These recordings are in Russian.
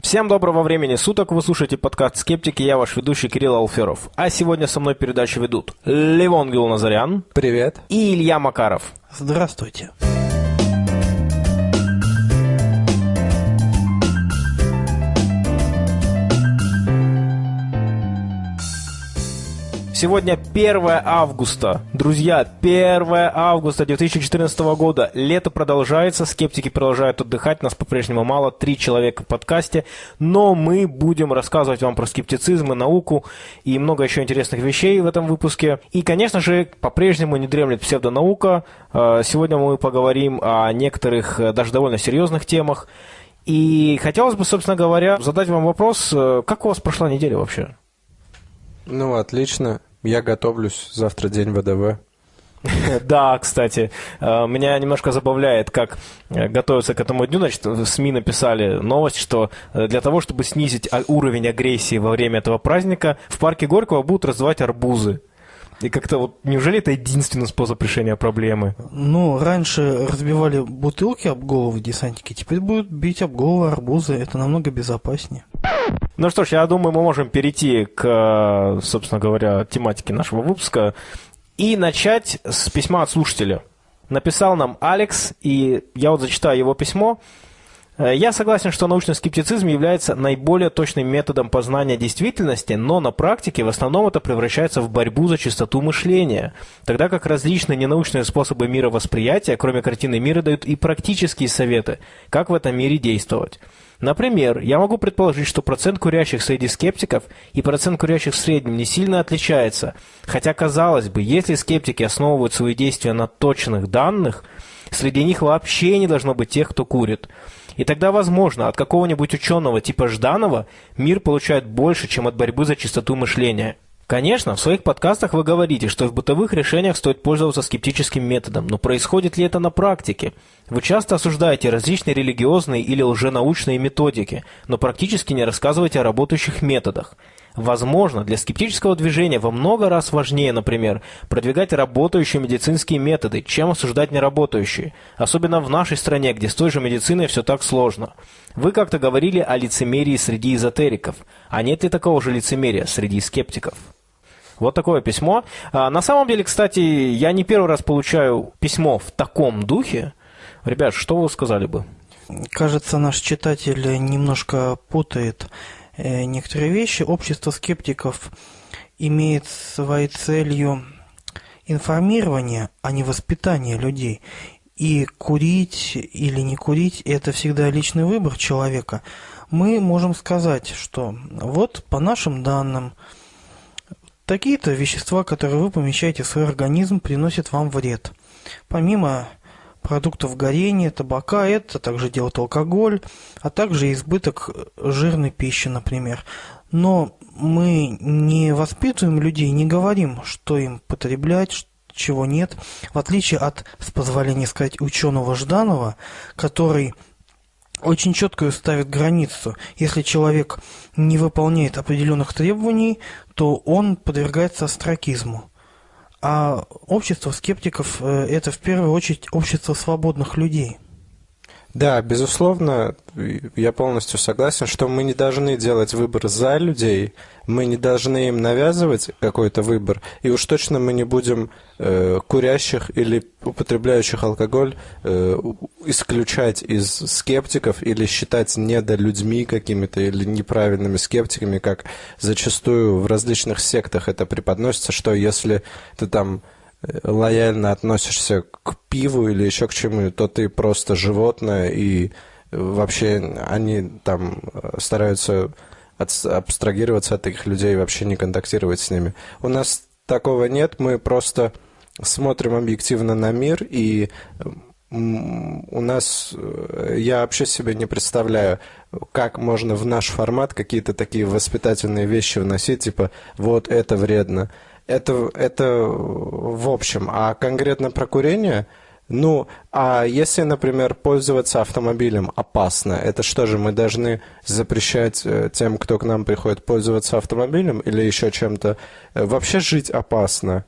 Всем доброго времени суток, вы слушаете подкаст «Скептики», я ваш ведущий Кирилл Алферов. А сегодня со мной передачу ведут Левон Гилназарян. Привет. И Илья Макаров. Здравствуйте. Сегодня 1 августа. Друзья, 1 августа 2014 года. Лето продолжается, скептики продолжают отдыхать, нас по-прежнему мало, три человека в подкасте, но мы будем рассказывать вам про скептицизм и науку и много еще интересных вещей в этом выпуске. И, конечно же, по-прежнему не дремлет псевдонаука. Э, сегодня мы поговорим о некоторых э, даже довольно серьезных темах. И хотелось бы, собственно говоря, задать вам вопрос, э, как у вас прошла неделя вообще? Ну, отлично. Я готовлюсь. Завтра день ВДВ. Да, кстати, э, меня немножко забавляет, как э, готовятся к этому дню. Значит, в СМИ написали новость, что э, для того, чтобы снизить уровень агрессии во время этого праздника, в парке Горького будут раздавать арбузы. И как-то вот, неужели это единственный способ решения проблемы? Ну, раньше разбивали бутылки об головы десантники, теперь будут бить об головы арбузы, это намного безопаснее. Ну что ж, я думаю, мы можем перейти к, собственно говоря, тематике нашего выпуска и начать с письма от слушателя. Написал нам Алекс, и я вот зачитаю его письмо. Э, я согласен, что научный скептицизм является наиболее точным методом познания действительности, но на практике в основном это превращается в борьбу за чистоту мышления, тогда как различные ненаучные способы мировосприятия, кроме картины мира, дают и практические советы, как в этом мире действовать. Например, я могу предположить, что процент курящих среди скептиков и процент курящих в среднем не сильно отличается, хотя, казалось бы, если скептики основывают свои действия на точных данных, среди них вообще не должно быть тех, кто курит – и тогда, возможно, от какого-нибудь ученого типа Жданова мир получает больше, чем от борьбы за чистоту мышления. Конечно, в своих подкастах вы говорите, что в бытовых решениях стоит пользоваться скептическим методом, но происходит ли это на практике? Вы часто осуждаете различные религиозные или лженаучные методики, но практически не рассказываете о работающих методах. Возможно, для скептического движения во много раз важнее, например, продвигать работающие медицинские методы, чем осуждать неработающие. Особенно в нашей стране, где с той же медициной все так сложно. Вы как-то говорили о лицемерии среди эзотериков. А нет ли такого же лицемерия среди скептиков? Вот такое письмо. А, на самом деле, кстати, я не первый раз получаю письмо в таком духе. Ребят, что вы сказали бы? Кажется, наш читатель немножко путает некоторые вещи. Общество скептиков имеет своей целью информирование, а не воспитание людей. И курить или не курить – это всегда личный выбор человека. Мы можем сказать, что вот по нашим данным, такие-то вещества, которые вы помещаете в свой организм, приносят вам вред. Помимо продуктов горения, табака, это также делает алкоголь, а также избыток жирной пищи, например. Но мы не воспитываем людей, не говорим, что им потреблять, чего нет, в отличие от, с позволения сказать, ученого Жданова, который очень четко ставит границу. Если человек не выполняет определенных требований, то он подвергается астракизму. А общество скептиков э, – это в первую очередь общество свободных людей. Да, безусловно, я полностью согласен, что мы не должны делать выбор за людей, мы не должны им навязывать какой-то выбор, и уж точно мы не будем э, курящих или употребляющих алкоголь э, исключать из скептиков или считать недолюдьми какими-то или неправильными скептиками, как зачастую в различных сектах это преподносится, что если ты там лояльно относишься к пиву или еще к чему, то ты просто животное, и вообще они там стараются абстрагироваться от таких людей и вообще не контактировать с ними. У нас такого нет, мы просто смотрим объективно на мир, и у нас, э, я вообще себе не представляю, как можно в наш формат какие-то такие воспитательные вещи вносить, типа, вот это вредно. Это, это в общем. А конкретно про курение, ну, а если, например, пользоваться автомобилем опасно, это что же, мы должны запрещать э, тем, кто к нам приходит, пользоваться автомобилем или еще чем-то? Э, вообще жить опасно.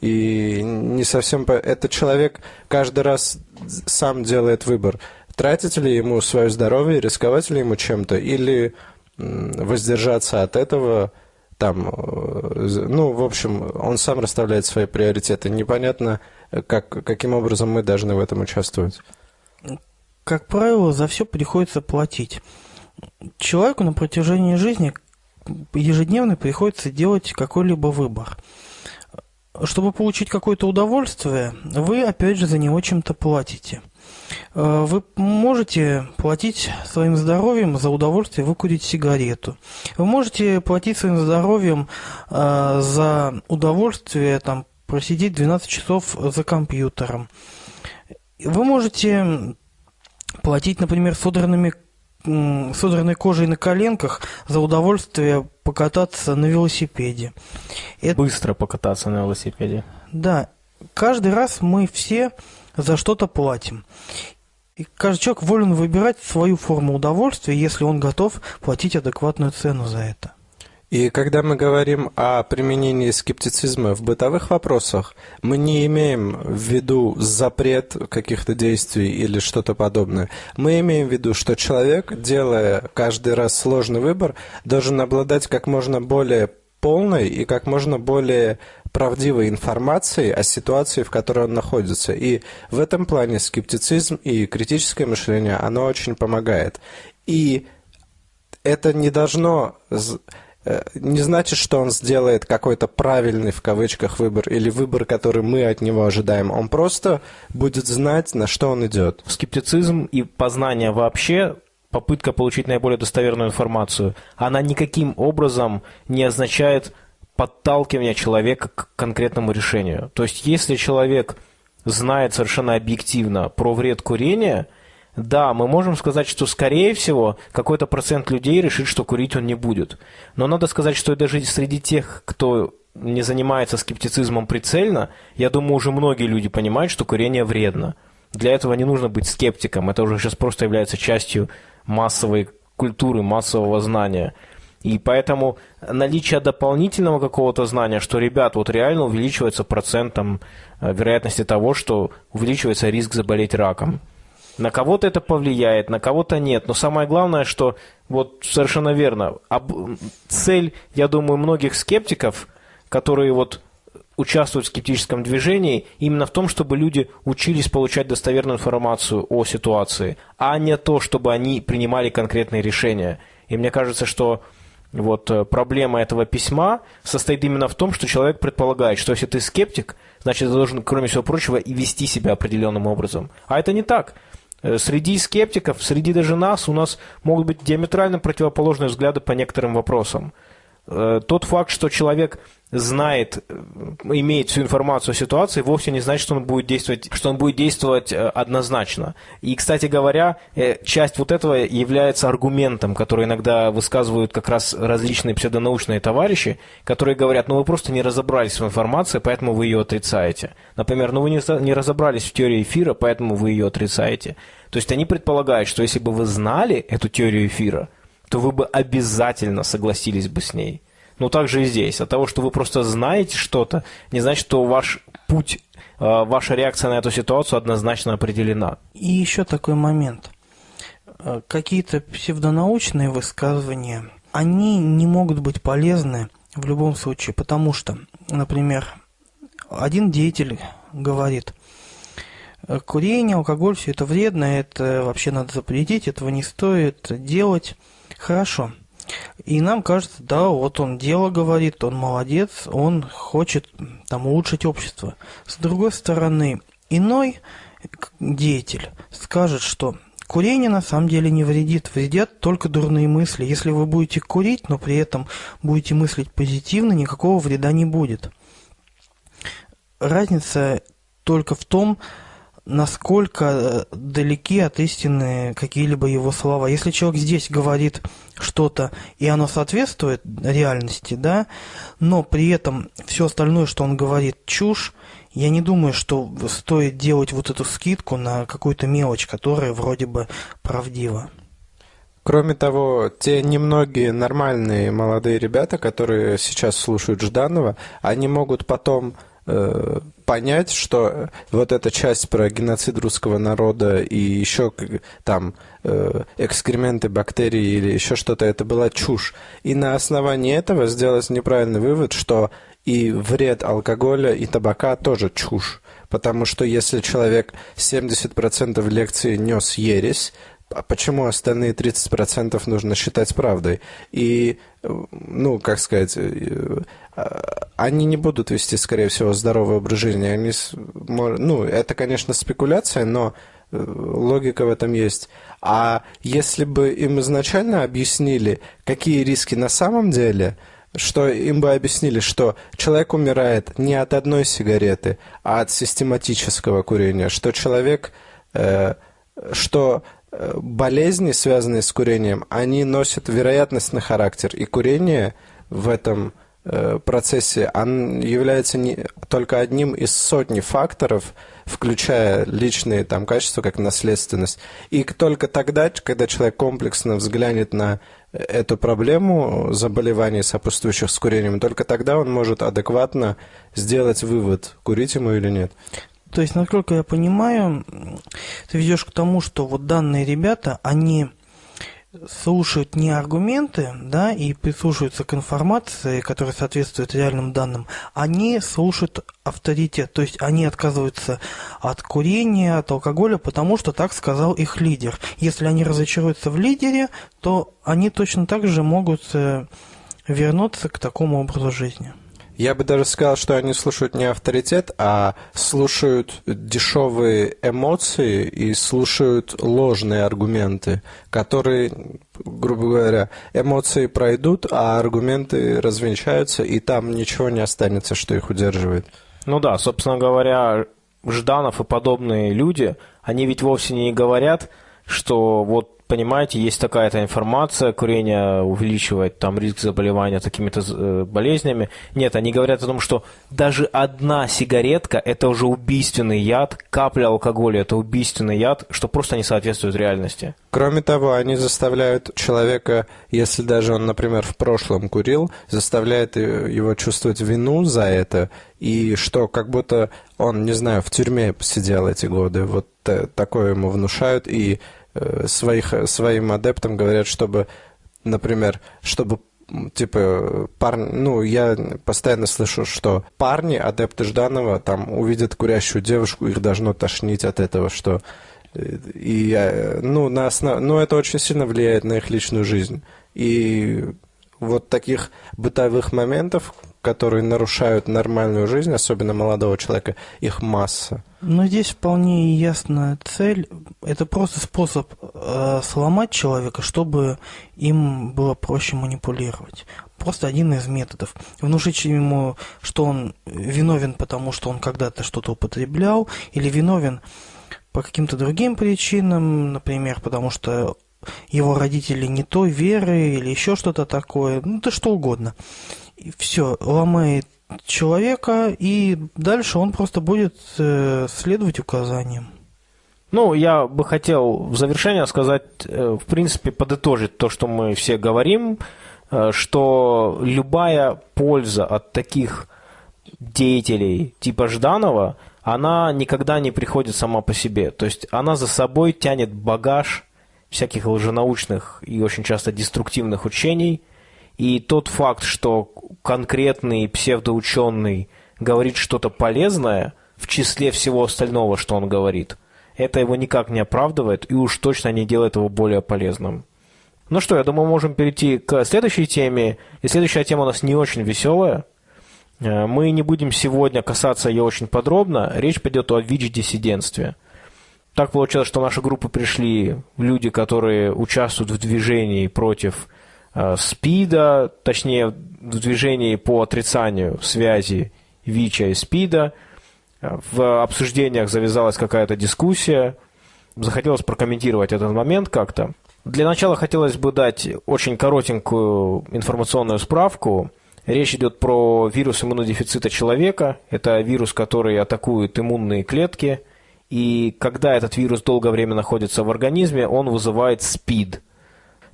И не совсем... Это человек каждый раз сам делает выбор. тратить ли ему свое здоровье, рисковать ли ему чем-то, или воздержаться от этого, там, э, ну, в общем, он сам расставляет свои приоритеты. Непонятно, как, каким образом мы должны в этом участвовать. Как правило, за все приходится платить. Человеку на протяжении жизни ежедневно приходится делать какой-либо выбор. Чтобы получить какое-то удовольствие, вы опять же за него чем-то платите. Э, вы можете платить своим здоровьем за удовольствие выкурить сигарету. Вы можете платить своим здоровьем э, за удовольствие там, просидеть 12 часов за компьютером. Вы можете платить, например, содранными содранной кожей на коленках за удовольствие покататься на велосипеде. Это... Быстро покататься на велосипеде. Да. Каждый раз мы все за что-то платим. И каждый человек волен выбирать свою форму удовольствия, если он готов платить адекватную цену за это. И когда мы говорим о применении скептицизма в бытовых вопросах, мы не имеем в виду запрет каких-то действий или что-то подобное. Мы имеем в виду, что человек, делая каждый раз сложный выбор, должен обладать как можно более полной и как можно более правдивой информацией о ситуации, в которой он находится. И в этом плане скептицизм и критическое мышление, оно очень помогает. И это не должно Э, не значит, что он сделает какой-то правильный в кавычках выбор или выбор, который мы от него ожидаем. Он просто будет знать, на что он идет. Скептицизм и познание вообще попытка получить наиболее достоверную информацию, она никаким образом не означает подталкивание человека к конкретному решению. То есть, если человек знает совершенно объективно про вред курения – да, мы можем сказать, что, скорее всего, какой-то процент людей решит, что курить он не будет. Но надо сказать, что даже среди тех, кто не занимается скептицизмом прицельно, я думаю, уже многие люди понимают, что курение вредно. Для этого не нужно быть скептиком, это уже сейчас просто является частью массовой культуры, массового знания. И поэтому наличие дополнительного какого-то знания, что, ребят, вот реально увеличивается процентом э, вероятности того, что увеличивается риск заболеть раком. На кого-то это повлияет, на кого-то нет. Но самое главное, что вот совершенно верно. Об... Цель, я думаю, многих скептиков, которые вот участвуют в скептическом движении, именно в том, чтобы люди учились получать достоверную информацию о ситуации, а не то, чтобы они принимали конкретные решения. И мне кажется, что вот э, проблема этого письма состоит именно в том, что человек предполагает, что если ты скептик, значит, ты должен, кроме всего прочего, и вести себя определенным образом. А это не так. Э, среди скептиков, среди даже нас, у нас могут быть диаметрально противоположные взгляды по некоторым вопросам. Э, тот факт, что человек знает, э, имеет всю информацию о ситуации, вовсе не значит, что он будет действовать, что он будет действовать э, однозначно. И, кстати говоря, часть вот этого является аргументом, который иногда высказывают как раз различные псевдонаучные товарищи, которые говорят, ну вы просто не разобрались в информации, поэтому вы ее отрицаете. Например, ну вы не разобрались в теории эфира, поэтому вы ее отрицаете. То есть они предполагают, что если бы вы знали эту теорию эфира, то вы бы обязательно согласились бы с ней. Но также и здесь. От того, что вы просто знаете что-то, не значит, что ваш путь, э, ваша реакция на эту ситуацию однозначно определена. И еще такой момент. Э, какие-то псевдонаучные высказывания, они не могут быть полезны в любом случае, потому что, например, один деятель говорит, курение, алкоголь, все это вредно, это вообще надо запретить, этого не стоит делать. Хорошо. И нам кажется, да, вот он дело говорит, он молодец, он хочет там улучшить общество. С другой стороны, иной деятель скажет, что курение на самом деле не вредит, вредят только дурные мысли. Если вы будете курить, но при этом будете мыслить позитивно, никакого вреда не будет. Разница только в том, насколько э, далеки от истины какие-либо его слова. Если человек здесь говорит что-то, и оно соответствует реальности, да, но при этом все остальное, что он говорит, чушь, я не думаю, что стоит делать вот эту скидку на какую-то мелочь, которая вроде бы правдива. Кроме того, те немногие нормальные молодые ребята, которые сейчас слушают Жданова, они могут потом понять, что вот эта часть про геноцид русского народа и еще там э, экскременты бактерий или еще что-то, это была чушь. И на основании этого сделать неправильный вывод, что и вред алкоголя и табака тоже чушь. Потому что если человек 70% лекции нес ересь, а почему остальные 30% нужно считать правдой? И, ну, как сказать, э, а, они не будут вести, скорее всего, здоровый образ жизни. Они, ну, это, конечно, спекуляция, но э, логика в этом есть. А если бы им изначально объяснили, какие риски на самом деле, что им бы объяснили, что человек умирает не от одной сигареты, а от систематического курения, что человек, э, что болезни, связанные с курением, они носят вероятностный характер, и курение в этом э, процессе он является не, только одним из сотни факторов, включая личные там, качества, как наследственность. И только тогда, когда человек комплексно взглянет на эту проблему заболеваний, сопутствующих с курением, только тогда он может адекватно сделать вывод, курить ему или нет. То есть, насколько я понимаю, ты ведешь к тому, что вот данные ребята, они слушают не аргументы, да, и прислушиваются к информации, которая соответствует реальным данным, они слушают авторитет, то есть они отказываются от курения, от алкоголя, потому что так сказал их лидер. Если они разочаруются в лидере, то они точно так же могут э, вернуться к такому образу жизни. Я бы даже сказал, что они слушают не авторитет, а слушают дешевые эмоции и слушают ложные аргументы, которые, грубо говоря, эмоции пройдут, а аргументы развенчаются, и там ничего не останется, что их удерживает. Ну да, собственно говоря, Жданов и подобные люди, они ведь вовсе не говорят, что вот понимаете, есть такая-то информация, курение увеличивает там риск заболевания такими-то э, болезнями. Нет, они говорят о том, что даже одна сигаретка – это уже убийственный яд, капля алкоголя – это убийственный яд, что просто не соответствует реальности. Кроме того, они заставляют человека, если даже он, например, в прошлом курил, заставляют его чувствовать вину за это, и что как будто он, не знаю, в тюрьме посидел эти годы. Вот такое ему внушают, и Э, своих, своим адептам говорят, чтобы, например, чтобы типа парни, ну, я постоянно слышу, что парни, адепты Жданова, там увидят курящую девушку, их должно тошнить от этого, что э, и, ну, на основ... ну, это очень сильно влияет на их личную жизнь. И вот таких бытовых моментов, которые нарушают нормальную жизнь, особенно молодого человека, их масса. Но здесь вполне ясная цель. Это просто способ э, сломать человека, чтобы им было проще манипулировать. Просто один из методов. Внушить ему, что он виновен, потому что он когда-то что-то употреблял, или виновен по каким-то другим причинам, например, потому что его родители не той веры или еще что-то такое, ну, да что угодно. Все, ломает человека, и дальше он просто будет э, следовать указаниям. Ну, я бы хотел в завершение сказать, э, в принципе, подытожить то, что мы все говорим, э, что любая польза от таких деятелей типа Жданова, она никогда не приходит сама по себе. То есть она за собой тянет багаж всяких лженаучных и очень часто деструктивных учений. И тот факт, что конкретный псевдоученый говорит что-то полезное в числе всего остального, что он говорит, это его никак не оправдывает и уж точно не делает его более полезным. Ну что, я думаю, можем перейти к следующей теме. И следующая тема у нас не очень веселая. Э, мы не будем сегодня касаться ее очень подробно. Речь пойдет о ВИЧ-диссидентстве – так получилось, что в нашу группу пришли люди, которые участвуют в движении против СПИДа, точнее, в движении по отрицанию связи ВИЧа и СПИДа. В обсуждениях завязалась какая-то дискуссия. Захотелось прокомментировать этот момент как-то. Для начала хотелось бы дать очень коротенькую информационную справку. Речь идет про вирус иммунодефицита человека. Это вирус, который атакует иммунные клетки – и когда этот вирус долгое время находится в организме, он вызывает СПИД,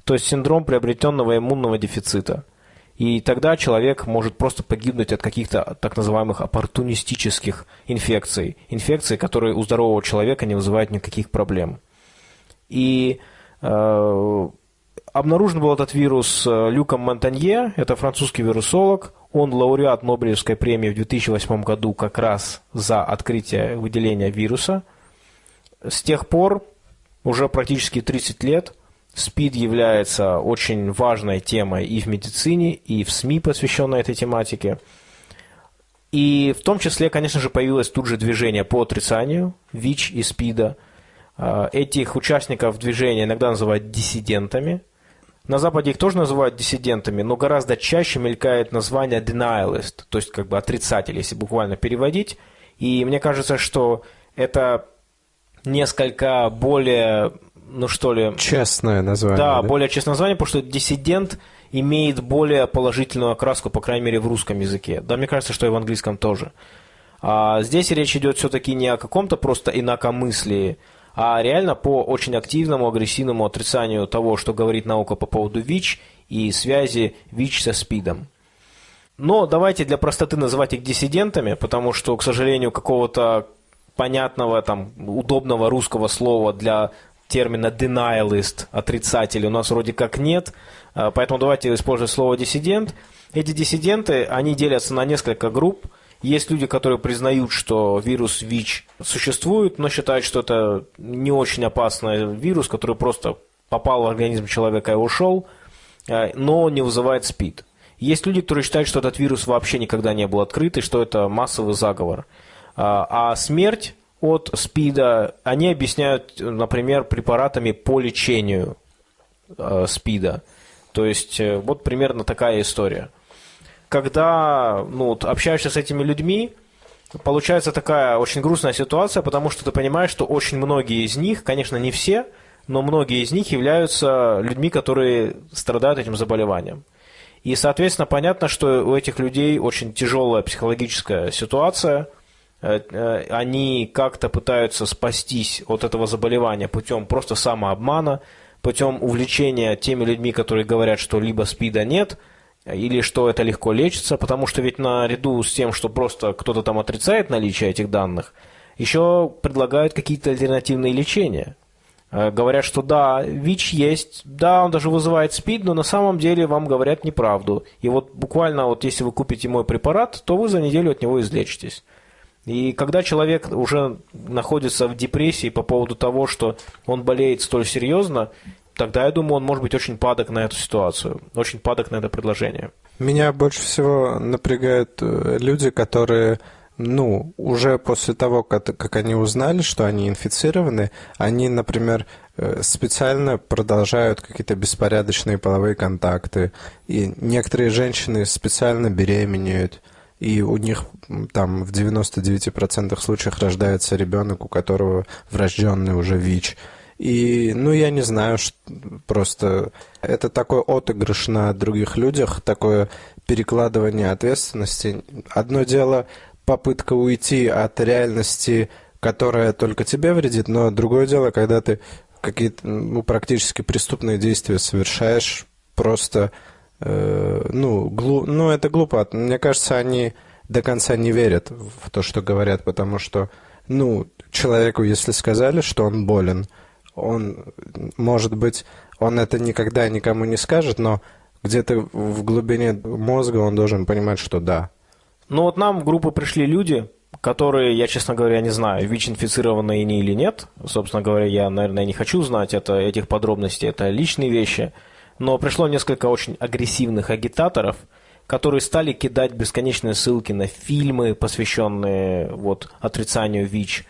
то есть синдром приобретенного иммунного дефицита. И тогда человек может просто погибнуть от каких-то так называемых оппортунистических инфекций. Инфекций, которые у здорового человека не вызывают никаких проблем. И э, обнаружен был этот вирус э, Люком Монтанье, это французский вирусолог. Он лауреат Нобелевской премии в 2008 году как раз за открытие выделения вируса. С тех пор, уже практически 30 лет, СПИД является очень важной темой и в медицине, и в СМИ, посвященной этой тематике. И в том числе, конечно же, появилось тут же движение по отрицанию ВИЧ и СПИДа. А, этих участников движения иногда называют диссидентами. На Западе их тоже называют диссидентами, но гораздо чаще мелькает название denialist, то есть как бы отрицатель, если буквально переводить. И мне кажется, что это несколько более ну что ли... Честное название. Да, да, более честное название, потому что диссидент имеет более положительную окраску, по крайней мере, в русском языке. Да, мне кажется, что и в английском тоже. А здесь речь идет все-таки не о каком-то просто инакомыслии, а реально по очень активному, агрессивному отрицанию того, что говорит наука по поводу ВИЧ и связи ВИЧ со СПИДом. Но давайте для простоты называть их диссидентами, потому что, к сожалению, какого-то понятного, там, удобного русского слова для термина denialist, отрицатель, у нас вроде как нет, а, поэтому давайте использовать слово диссидент. Эти диссиденты, они делятся на несколько групп. Есть люди, которые признают, что вирус ВИЧ существует, но считают, что это не очень опасный вирус, который просто попал в организм человека и ушел, а, но не вызывает СПИД. Есть люди, которые считают, что этот вирус вообще никогда не был открыт и что это массовый заговор. А, а смерть от СПИДа, они объясняют, например, препаратами по лечению э, СПИДа. То есть э, вот примерно такая история. Когда ну, вот, общаешься с этими людьми, получается такая очень грустная ситуация, потому что ты понимаешь, что очень многие из них, конечно, не все, но многие из них являются людьми, которые страдают этим заболеванием. И, соответственно, понятно, что у этих людей очень тяжелая психологическая ситуация – они как-то пытаются спастись от этого заболевания путем просто самообмана, путем увлечения теми людьми, которые говорят, что либо СПИДа нет, или что это легко лечится, потому что ведь наряду с тем, что просто кто-то там отрицает наличие этих данных, еще предлагают какие-то альтернативные лечения. Э, говорят, что да, ВИЧ есть, да, он даже вызывает СПИД, но на самом деле вам говорят неправду. И вот буквально вот если вы купите мой препарат, то вы за неделю от него излечитесь. И когда человек уже находится в депрессии по поводу того, что он болеет столь серьезно, тогда, я думаю, он может быть очень падок на эту ситуацию, очень падок на это предложение. Меня больше всего напрягают э, люди, которые ну, уже после того, как, как они узнали, что они инфицированы, они, например, э, специально продолжают какие-то беспорядочные половые контакты, и некоторые женщины специально беременеют – и у них там в 99% случаев рождается ребенок, у которого врожденный уже ВИЧ. И, ну, я не знаю, что, просто это такой отыгрыш на других людях, такое перекладывание ответственности. Одно дело попытка уйти от реальности, которая только тебе вредит, но другое дело, когда ты какие-то ну, практически преступные действия совершаешь просто Э, ну, глу, ну, это глупо. Мне кажется, они до конца не верят в то, что говорят, потому что, ну, человеку, если сказали, что он болен, он, может быть, он это никогда никому не скажет, но где-то в глубине мозга он должен понимать, что да. Ну вот нам в группу пришли люди, которые, я, честно говоря, не знаю, ВИЧ-инфицированные они или нет. Собственно говоря, я, наверное, не хочу знать это, этих подробностей, это личные вещи но пришло несколько очень агрессивных агитаторов, которые стали кидать бесконечные ссылки на фильмы, посвященные вот, отрицанию ВИЧ,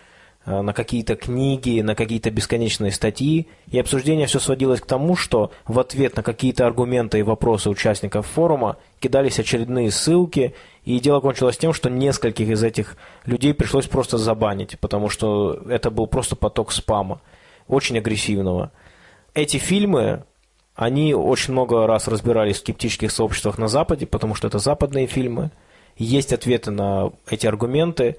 э, на какие-то книги, на какие-то бесконечные статьи. И обсуждение все сводилось к тому, что в ответ на какие-то аргументы и вопросы участников форума кидались очередные ссылки, и дело кончилось тем, что нескольких из этих людей пришлось просто забанить, потому что это был просто поток спама, очень агрессивного. Эти фильмы они очень много раз разбирались в скептических сообществах на Западе, потому что это западные фильмы. Есть ответы на эти аргументы.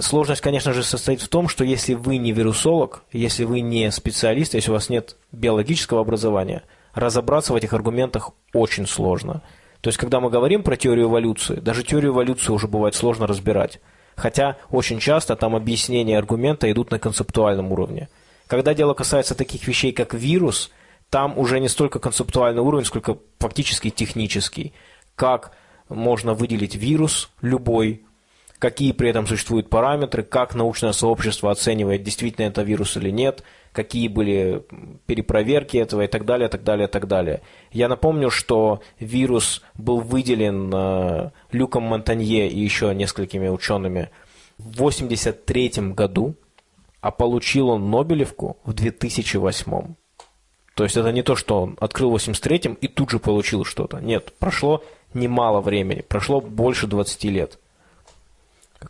Сложность, конечно же, состоит в том, что если вы не вирусолог, если вы не специалист, если у вас нет биологического образования, разобраться в этих аргументах очень сложно. То есть, когда мы говорим про теорию эволюции, даже теорию эволюции уже бывает сложно разбирать. Хотя очень часто там объяснения аргумента идут на концептуальном уровне. Когда дело касается таких вещей, как вирус, там уже не столько концептуальный уровень, сколько фактически технический. Как можно выделить вирус любой, какие при этом существуют параметры, как научное сообщество оценивает, действительно это вирус или нет, какие были перепроверки этого и так далее, так далее, так далее. Я напомню, что вирус был выделен э, Люком Монтанье и еще несколькими учеными в 1983 году, а получил он Нобелевку в 2008. То есть это не то, что он открыл в 83-м и тут же получил что-то. Нет, прошло немало времени, прошло больше 20 лет.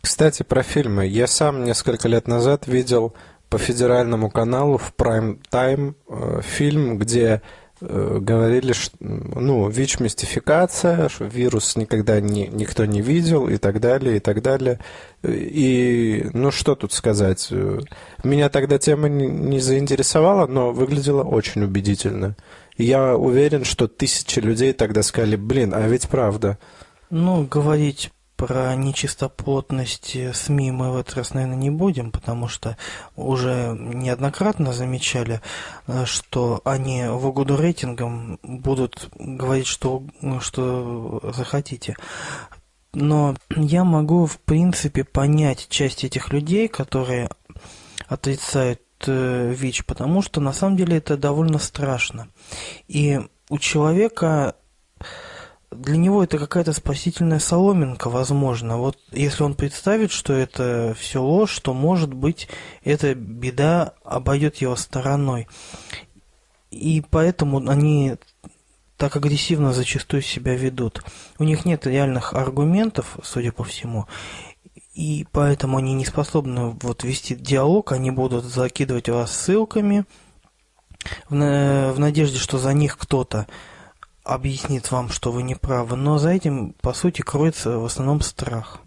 Кстати, про фильмы. Я сам несколько лет назад видел по федеральному каналу в Time э, фильм, где говорили, что, ну, ВИЧ-мистификация, что вирус никогда не, никто не видел и так далее, и так далее. И, ну, что тут сказать? Меня тогда тема не, не заинтересовала, но выглядела очень убедительно. Я уверен, что тысячи людей тогда сказали, блин, а ведь правда. Ну, говорить про нечистоплотность СМИ мы в этот раз, наверное, не будем, потому что уже неоднократно замечали, э, что они в угоду рейтингам будут говорить, что, что захотите. Но я могу, в принципе, понять часть этих людей, которые отрицают э, ВИЧ, потому что на самом деле это довольно страшно. И у человека для него это какая-то спасительная соломинка, возможно. Вот если он представит, что это все ложь, то, может быть, эта беда обойдет его стороной. И поэтому они так агрессивно зачастую себя ведут. У них нет реальных аргументов, судя по всему, и поэтому они не способны вот вести диалог, они будут закидывать вас ссылками в, в надежде, что за них кто-то объяснит вам, что вы не правы, но за этим, по сути, кроется в основном страх.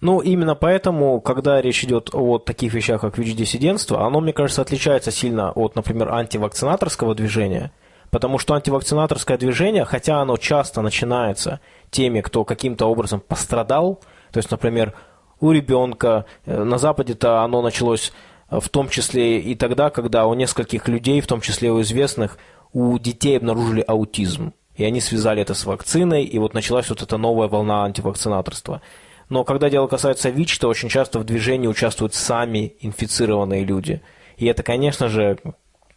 Ну, именно поэтому, когда речь идет о таких вещах, как ВИЧ-диссидентство, оно, мне кажется, отличается сильно от, например, антивакцинаторского движения, потому что антивакцинаторское движение, хотя оно часто начинается теми, кто каким-то образом пострадал, то есть, например, у ребенка, э, на Западе-то оно началось э, в том числе и тогда, когда у нескольких людей, в том числе у известных, у детей обнаружили аутизм. И они связали это с вакциной, и вот началась вот эта новая волна антивакцинаторства. Но когда дело касается ВИЧ, то очень часто в движении участвуют сами инфицированные люди. И это, конечно же,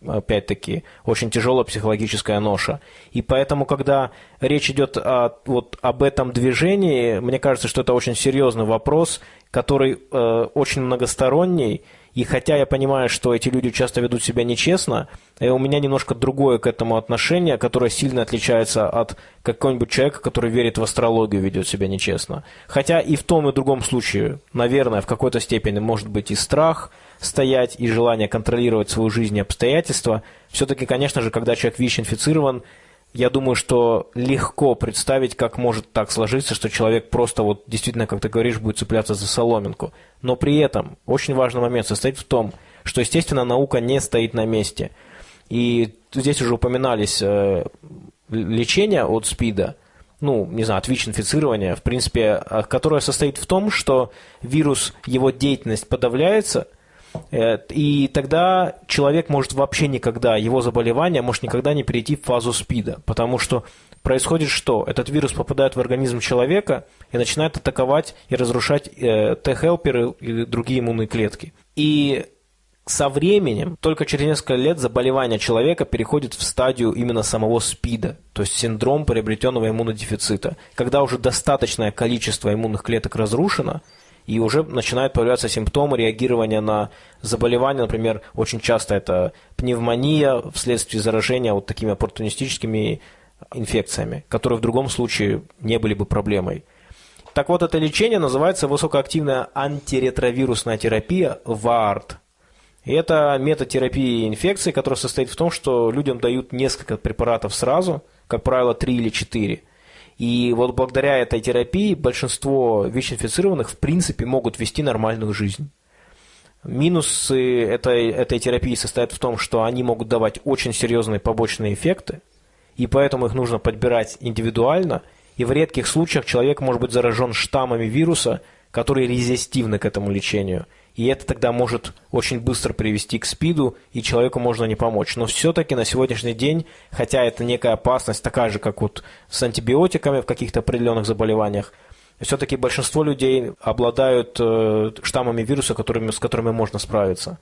опять-таки, очень тяжелая психологическая ноша. И поэтому, когда речь идет о, вот, об этом движении, мне кажется, что это очень серьезный вопрос, который э, очень многосторонний, и хотя я понимаю, что эти люди часто ведут себя нечестно, э, у меня немножко другое к этому отношение, которое сильно отличается от какого-нибудь человека, который верит в астрологию, ведет себя нечестно. Хотя и в том и другом случае, наверное, в какой-то степени может быть и страх стоять, и желание контролировать свою жизнь и обстоятельства. Все-таки, конечно же, когда человек ВИЧ-инфицирован, я думаю, что легко представить, как может так сложиться, что человек просто вот действительно, как ты говоришь, будет цепляться за соломинку. Но при этом очень важный момент состоит в том, что, естественно, наука не стоит на месте. И здесь уже упоминались э, лечения от СПИДа, ну, не знаю, от ВИЧ-инфицирования, в принципе, э, которое состоит в том, что вирус, его деятельность подавляется, и тогда человек может вообще никогда, его заболевание может никогда не перейти в фазу СПИДа, потому что происходит что? Этот вирус попадает в организм человека и начинает атаковать и разрушать э, Т-хелперы и другие иммунные клетки. И со временем, только через несколько лет, заболевание человека переходит в стадию именно самого СПИДа, то есть синдром приобретенного иммунодефицита, когда уже достаточное количество иммунных клеток разрушено, и уже начинают появляться симптомы реагирования на заболевания, например, очень часто это пневмония вследствие заражения вот такими оппортунистическими инфекциями, которые в другом случае не были бы проблемой. Так вот, это лечение называется высокоактивная антиретровирусная терапия ВАРТ. И это метод терапии инфекции, который состоит в том, что людям дают несколько препаратов сразу, как правило, три или четыре – и вот благодаря этой терапии большинство ВИЧ-инфицированных в принципе могут вести нормальную жизнь. Минусы этой, этой терапии состоят в том, что они могут давать очень серьезные побочные эффекты, и поэтому их нужно подбирать индивидуально, и в редких случаях человек может быть заражен штаммами вируса, которые резистивны к этому лечению. И это тогда может очень быстро привести к СПИДу, и человеку можно не помочь. Но все-таки на сегодняшний день, хотя это некая опасность, такая же, как вот с антибиотиками в каких-то определенных заболеваниях, все-таки большинство людей обладают э, штаммами вируса, которыми, с которыми можно справиться.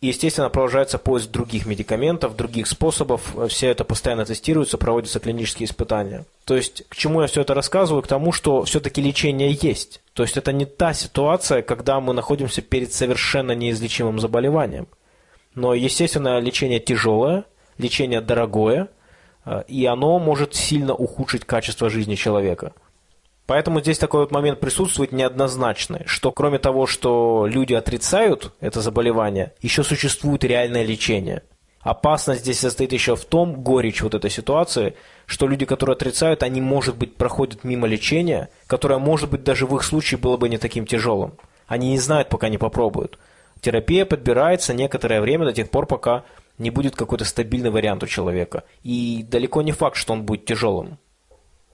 И, естественно, продолжается поиск других медикаментов, других способов. Все это постоянно тестируется, проводятся клинические испытания. То есть, к чему я все это рассказываю? К тому, что все-таки лечение есть. То есть, это не та ситуация, когда мы находимся перед совершенно неизлечимым заболеванием. Но, естественно, лечение тяжелое, лечение дорогое, э, и оно может сильно ухудшить качество жизни человека – Поэтому здесь такой вот момент присутствует неоднозначный, что кроме того, что люди отрицают это заболевание, еще существует реальное лечение. Опасность здесь состоит еще в том, горечь вот этой ситуации, что люди, которые отрицают, они, может быть, проходят мимо лечения, которое, может быть, даже в их случае было бы не таким тяжелым. Они не знают, пока не попробуют. Терапия подбирается некоторое время до тех пор, пока не будет какой-то стабильный вариант у человека. И далеко не факт, что он будет тяжелым.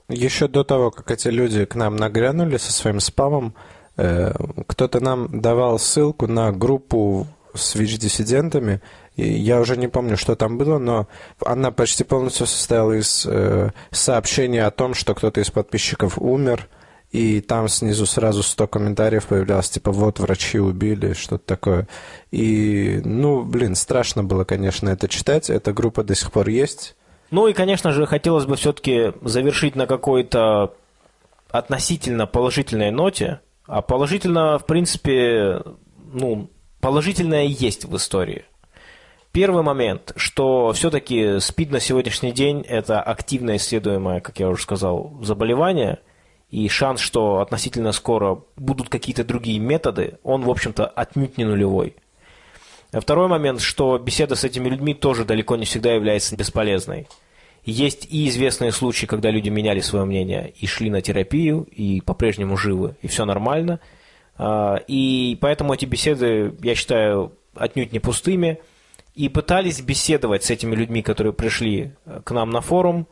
Еще до того, как эти люди к нам нагрянули со своим спамом, э, кто-то нам давал ссылку на группу с ВИЧ-диссидентами. Я уже не помню, что там было, но она почти полностью состояла из э, сообщений о том, что кто-то из подписчиков умер, и там снизу сразу 100 комментариев появлялось, типа, вот, врачи убили, что-то такое. И, ну, блин, страшно было, конечно, это читать. Эта группа до сих пор есть. Ну и, конечно же, хотелось бы все-таки завершить на какой-то относительно положительной ноте. А положительно, в принципе, ну, положительное есть в истории. Первый момент, что все-таки СПИД на сегодняшний день – это активно исследуемое, как я уже сказал, заболевание, и шанс, что относительно скоро будут какие-то другие методы, он, в общем-то, отнюдь не нулевой. А второй момент, что беседа с этими людьми тоже далеко не всегда является бесполезной. Есть и известные случаи, когда люди меняли свое мнение и шли на терапию, и по-прежнему живы, и все нормально. А, и поэтому эти беседы, я считаю, отнюдь не пустыми. И пытались беседовать с этими людьми, которые пришли к нам на форум.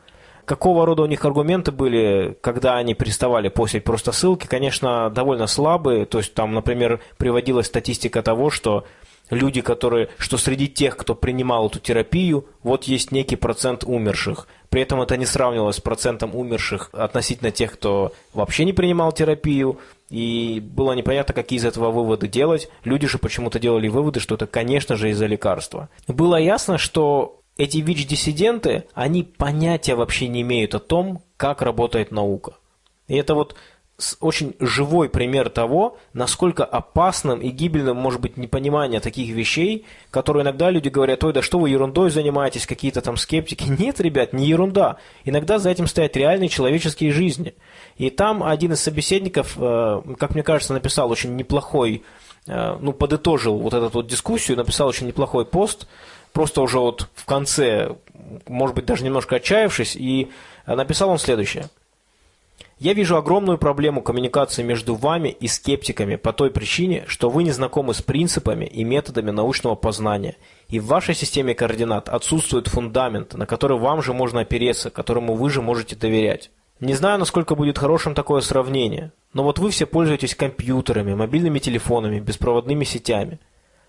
Какого рода у них аргументы были, когда они переставали постить просто ссылки, конечно, довольно слабые. То есть там, например, приводилась статистика того, что люди, которые, что среди тех, кто принимал эту терапию, вот есть некий процент умерших. При этом это не сравнивалось с процентом умерших относительно тех, кто вообще не принимал терапию, и было непонятно, какие из этого выводы делать. Люди же почему-то делали выводы, что это, конечно же, из-за лекарства. Было ясно, что эти ВИЧ-диссиденты, они понятия вообще не имеют о том, как работает наука. И это вот очень живой пример того, насколько опасным и гибельным может быть непонимание таких вещей, которые иногда люди говорят, ой, да что вы ерундой занимаетесь, какие-то там скептики. Нет, ребят, не ерунда. Иногда за этим стоят реальные человеческие жизни. И там один из собеседников, э, как мне кажется, написал очень неплохой, э, ну, подытожил вот эту вот дискуссию, написал очень неплохой пост, просто уже вот в конце, может быть, даже немножко отчаявшись, и написал он следующее – я вижу огромную проблему коммуникации между вами и скептиками по той причине, что вы не знакомы с принципами и методами научного познания, и в вашей системе координат отсутствует фундамент, на который вам же можно опереться, которому вы же можете доверять. Не знаю, насколько будет хорошим такое сравнение, но вот вы все пользуетесь компьютерами, мобильными телефонами, беспроводными сетями.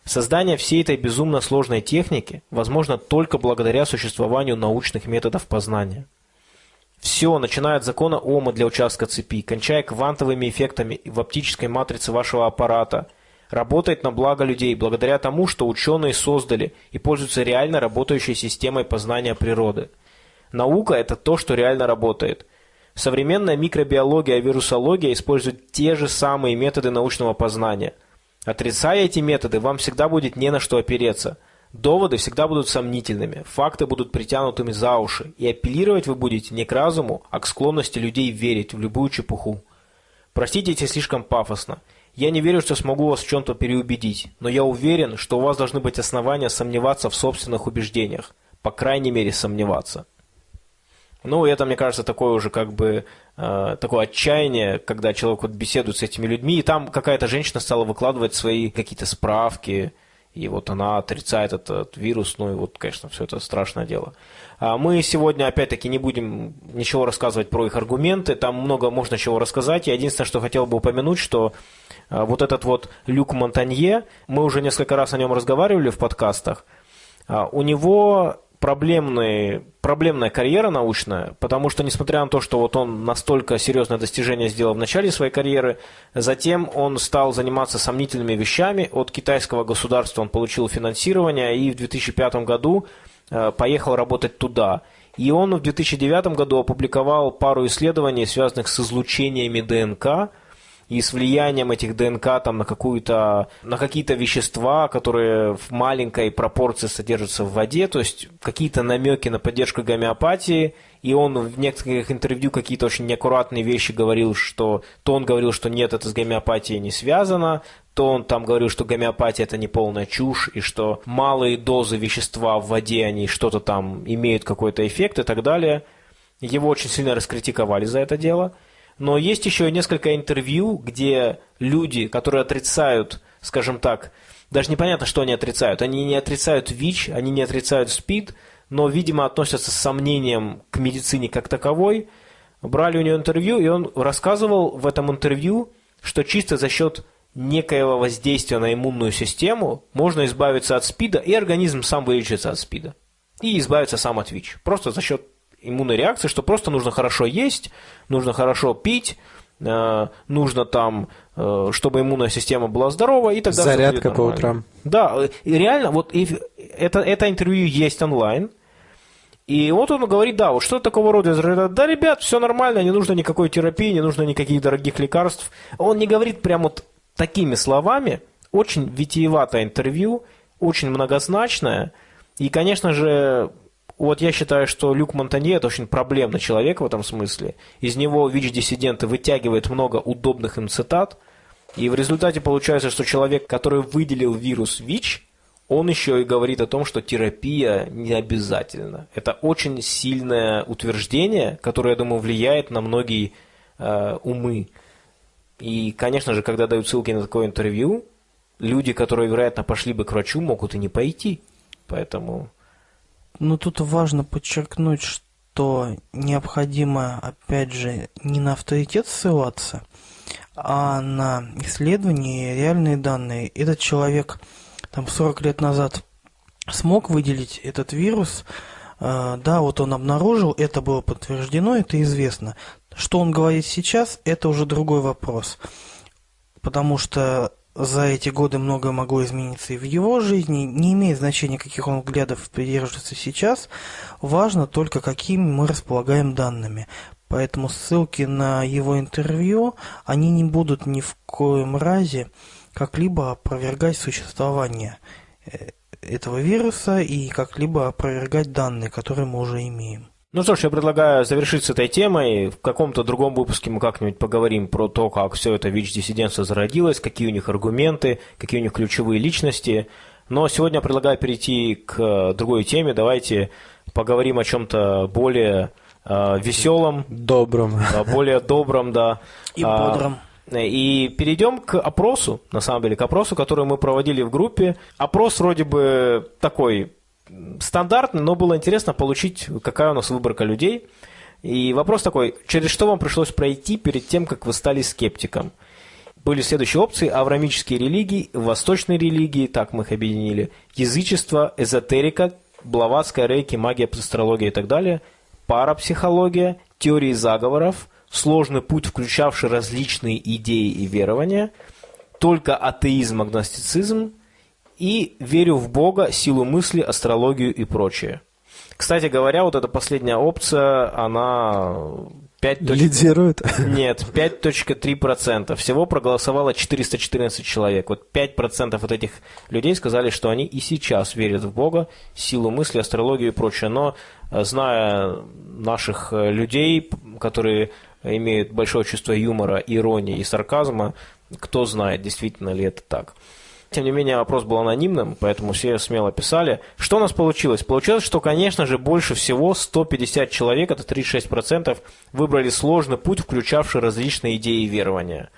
Создание всей этой безумно сложной техники возможно только благодаря существованию научных методов познания. Все, начиная от закона Ома для участка цепи, кончая квантовыми эффектами в оптической матрице вашего аппарата, работает на благо людей благодаря тому, что ученые создали и пользуются реально работающей системой познания природы. Наука – это то, что реально работает. Современная микробиология и вирусология используют те же самые методы научного познания. Отрицая эти методы, вам всегда будет не на что опереться – Доводы всегда будут сомнительными, факты будут притянутыми за уши, и апеллировать вы будете не к разуму, а к склонности людей верить в любую чепуху. Простите, если слишком пафосно. Я не верю, что смогу вас в чем-то переубедить, но я уверен, что у вас должны быть основания сомневаться в собственных убеждениях, по крайней мере сомневаться. Ну, это, мне кажется, такое уже как бы э, такое отчаяние, когда человек вот беседует с этими людьми, и там какая-то женщина стала выкладывать свои какие-то справки, И вот она отрицает этот вирус, ну и вот, конечно, все это страшное дело. А мы сегодня, опять-таки, не будем ничего рассказывать про их аргументы, там много можно чего рассказать. Я единственное, что хотел бы упомянуть, что а, вот этот вот Люк Монтанье, мы уже несколько раз о нем разговаривали в подкастах, а, у него проблемный, проблемная карьера научная, потому что, несмотря на то, что вот он настолько серьезное достижение сделал в начале своей карьеры, затем он стал заниматься сомнительными вещами. От китайского государства он получил финансирование и в 2005 году э, поехал работать туда. И он в 2009 году опубликовал пару исследований, связанных с излучениями ДНК – и с влиянием этих ДНК там, на, на какие-то вещества, которые в маленькой пропорции содержатся в воде, то есть какие-то намеки на поддержку гомеопатии, и он в некоторых интервью какие-то очень неаккуратные вещи говорил, что то он говорил, что нет, это с гомеопатией не связано, то он там говорил, что гомеопатия это не полная чушь, и что малые дозы вещества в воде, они что-то там имеют какой-то эффект и так далее. Его очень сильно раскритиковали за это дело – но есть еще несколько интервью, где люди, которые отрицают, скажем так, даже непонятно, что они отрицают. Они не отрицают ВИЧ, они не отрицают СПИД, но, видимо, относятся с сомнением к медицине как таковой. Брали у него интервью, и он рассказывал в этом интервью, что чисто за счет некоего воздействия на иммунную систему можно избавиться от СПИДа, и организм сам вылечится от СПИДа. И избавиться сам от ВИЧ. Просто за счет иммунной реакции, что просто нужно хорошо есть, нужно хорошо пить, э, нужно там, э, чтобы иммунная система была здорова, и тогда Зарядка по утрам. Да, и реально, вот и это, это интервью есть онлайн, и вот он говорит, да, вот что такого рода, да, ребят, все нормально, не нужно никакой терапии, не нужно никаких дорогих лекарств. Он не говорит прям вот такими словами, очень витиеватое интервью, очень многозначное, и, конечно же, вот я считаю, что Люк Монтанье – это очень проблемный человек в этом смысле. Из него ВИЧ-диссиденты вытягивают много удобных им цитат, и в результате получается, что человек, который выделил вирус ВИЧ, он еще и говорит о том, что терапия не обязательна. Это очень сильное утверждение, которое, я думаю, влияет на многие э, умы. И, конечно же, когда дают ссылки на такое интервью, люди, которые, вероятно, пошли бы к врачу, могут и не пойти. Поэтому но тут важно подчеркнуть, что необходимо, опять же, не на авторитет ссылаться, а на исследования и реальные данные. Этот человек там 40 лет назад смог выделить этот вирус, э, да, вот он обнаружил, это было подтверждено, это известно. Что он говорит сейчас, это уже другой вопрос. Потому что за эти годы многое могло измениться и в его жизни. Не имеет значения, каких он взглядов придерживается сейчас. Важно только, какими мы располагаем данными. Поэтому ссылки на его интервью, они не будут ни в коем разе как-либо опровергать существование э, этого вируса и как-либо опровергать данные, которые мы уже имеем. Ну что ж, я предлагаю завершить с этой темой. В каком-то другом выпуске мы как-нибудь поговорим про то, как все это ВИЧ-диссидентство зародилось, какие у них аргументы, какие у них ключевые личности. Но сегодня я предлагаю перейти к другой теме. Давайте поговорим о чем-то более э, веселом. Добром. более добром, да. И а, бодром. И перейдем к опросу, на самом деле, к опросу, который мы проводили в группе. Опрос вроде бы такой стандартный, но было интересно получить, какая у нас выборка людей. И вопрос такой, через что вам пришлось пройти перед тем, как вы стали скептиком? Были следующие опции – аврамические религии, восточные религии, так мы их объединили, язычество, эзотерика, блаватская рейки, магия, астрология и так далее, парапсихология, теории заговоров, сложный путь, включавший различные идеи и верования, только атеизм, агностицизм – и верю в Бога, силу мысли, астрологию и прочее. Кстати говоря, вот эта последняя опция, она 5. Лидирует? Нет, 5.3%. Всего проголосовало 414 человек. Вот 5% от этих людей сказали, что они и сейчас верят в Бога, силу мысли, астрологию и прочее. Но э, зная наших э, людей, которые имеют большое чувство юмора, иронии и сарказма, кто знает, действительно ли это так. Тем не менее, вопрос был анонимным, поэтому все смело писали. Что у нас получилось? Получилось, что, конечно же, больше всего 150 человек, это 36%, выбрали сложный путь, включавший различные идеи и верования.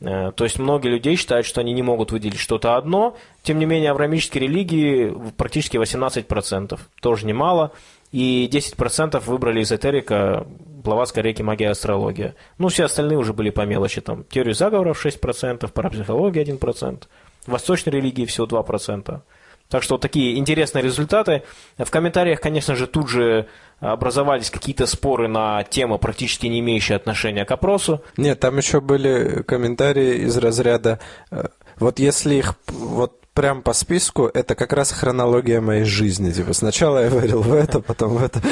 Э, то есть многие людей считают, что они не могут выделить что-то одно. Тем не менее, авраамические религии практически 18%. Тоже немало. И 10% выбрали эзотерика, Блаватская реки, магия, астрология. Ну, все остальные уже были по мелочи. Там теорию заговоров 6%, парапсихология 1%, восточной религии всего 2%. Так что такие интересные результаты. В комментариях, конечно же, тут же образовались какие-то споры на темы, практически не имеющие отношения к опросу. Нет, там еще были комментарии из разряда, э, вот если их вот прям по списку, это как раз хронология моей жизни. Типа сначала я верил в это, потом в это.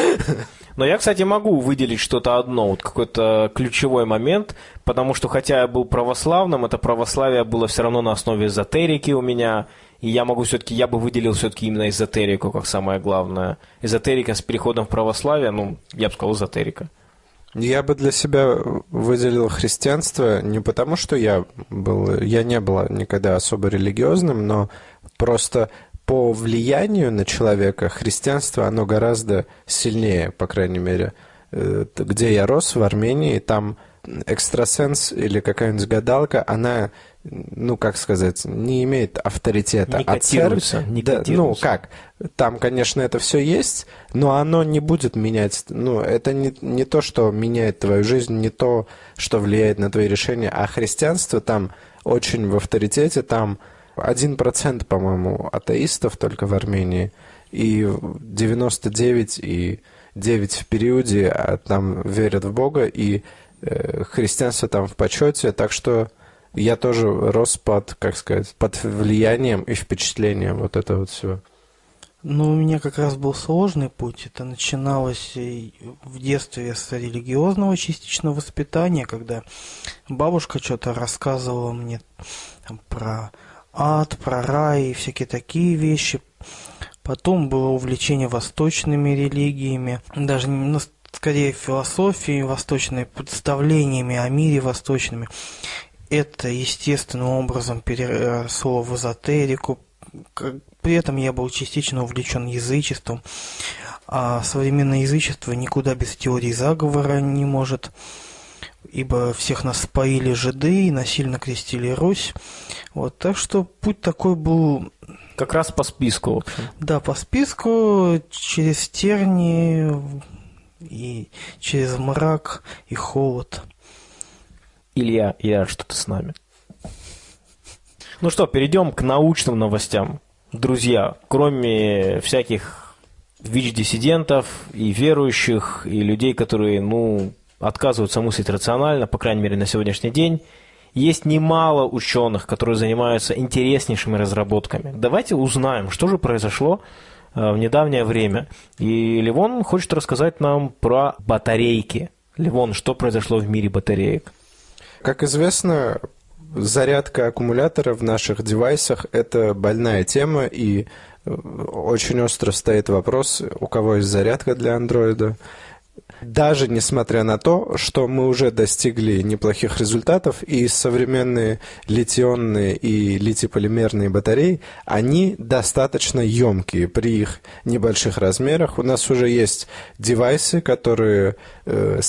Но я, кстати, могу выделить что-то одно, вот какой-то ключевой момент, потому что хотя я был православным, это православие было все равно на основе эзотерики у меня, и я могу все-таки, я бы выделил все-таки именно эзотерику как самое главное. Эзотерика с переходом в православие, ну, я бы сказал, эзотерика. Я бы для себя выделил христианство не потому, что я был, я не был никогда особо религиозным, но просто по влиянию на человека христианство, оно гораздо сильнее, по крайней мере. Э, где я рос, в Армении, там экстрасенс или какая-нибудь гадалка, она ну, как сказать, не имеет авторитета. Не а церковь, не да, ну, как, там, конечно, это все есть, но оно не будет менять, ну, это не, не то, что меняет твою жизнь, не то, что влияет на твои решения, а христианство там очень в авторитете, там один процент, по-моему, атеистов только в Армении, и 99 и 9 в периоде а там верят в Бога, и э, христианство там в почете, так что я тоже рос под, как сказать, под влиянием и впечатлением вот этого вот всего. Ну, у меня как раз был сложный путь. Это начиналось в детстве с религиозного частичного воспитания, когда бабушка что-то рассказывала мне там, про ад, про рай и всякие такие вещи. Потом было увлечение восточными религиями, даже ну, скорее философией восточной, представлениями о мире восточными это естественным образом переросло в эзотерику. При этом я был частично увлечен язычеством, а современное язычество никуда без теории заговора не может, ибо всех нас споили жиды и насильно крестили Русь. Вот, так что путь такой был... Как раз по списку, в общем. Да, по списку, через терни и через мрак и холод. Илья, я что-то с нами. Ну что, перейдем к научным новостям. Друзья, кроме всяких ВИЧ-диссидентов и верующих, и людей, которые, ну, отказываются мыслить рационально, по крайней мере, на сегодняшний день, есть немало ученых, которые занимаются интереснейшими разработками. Давайте узнаем, что же произошло э, в недавнее время. И Ливон хочет рассказать нам про батарейки. Ливон, что произошло в мире батареек? Как известно, зарядка аккумулятора в наших девайсах – это больная тема, и э, очень остро стоит вопрос, у кого есть зарядка для андроида. Даже несмотря на то, что мы уже достигли неплохих результатов, и современные литионные и литиполимерные батареи, они достаточно емкие при их небольших размерах. У нас уже есть девайсы, которые э,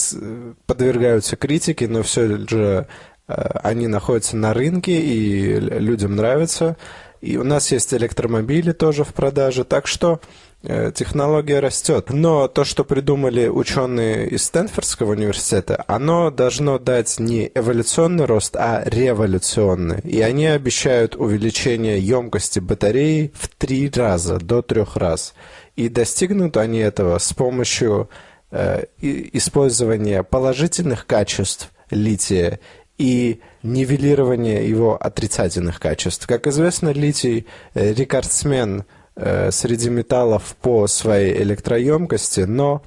подвергаются критике, но все же э, они находятся на рынке и людям нравятся. И у нас есть электромобили тоже в продаже, так что технология растет. Но то, что придумали ученые из Стэнфордского университета, оно должно дать не эволюционный рост, а революционный. И они обещают увеличение емкости батареи в три раза, до трех раз. И достигнут они этого с помощью э, использования положительных качеств лития и нивелирования его отрицательных качеств. Как известно, литий э, рекордсмен – Э, среди металлов по своей электроемкости, но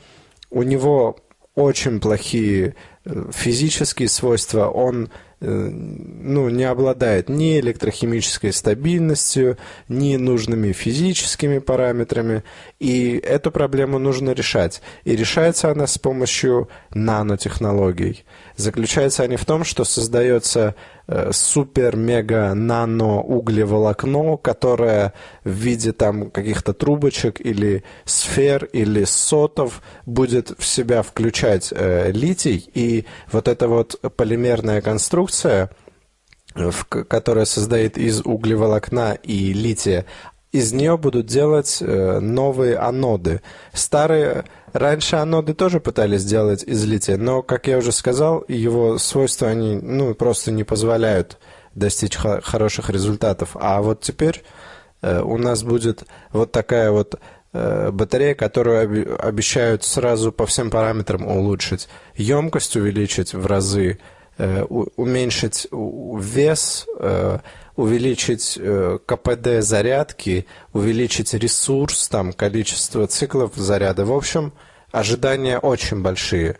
у него очень плохие э, физические свойства. Он э, ну, не обладает ни электрохимической стабильностью, ни нужными физическими параметрами. И эту проблему нужно решать. И решается она с помощью нанотехнологий. Заключаются они в том, что создается Э, супер-мега-нано-углеволокно, которое в виде там каких-то трубочек или сфер или сотов будет в себя включать э, литий, и вот эта вот полимерная конструкция в, которая состоит из углеволокна и лития, из нее будут делать э, новые аноды. Старые, раньше аноды тоже пытались сделать из лития, но, как я уже сказал, его свойства, они ну, просто не позволяют достичь хороших результатов. А вот теперь э, у нас будет вот такая вот э, батарея, которую обещают сразу по всем параметрам улучшить. Емкость увеличить в разы, уменьшить вес, увеличить э, КПД зарядки, увеличить ресурс, там, количество циклов заряда. В общем, ожидания очень большие.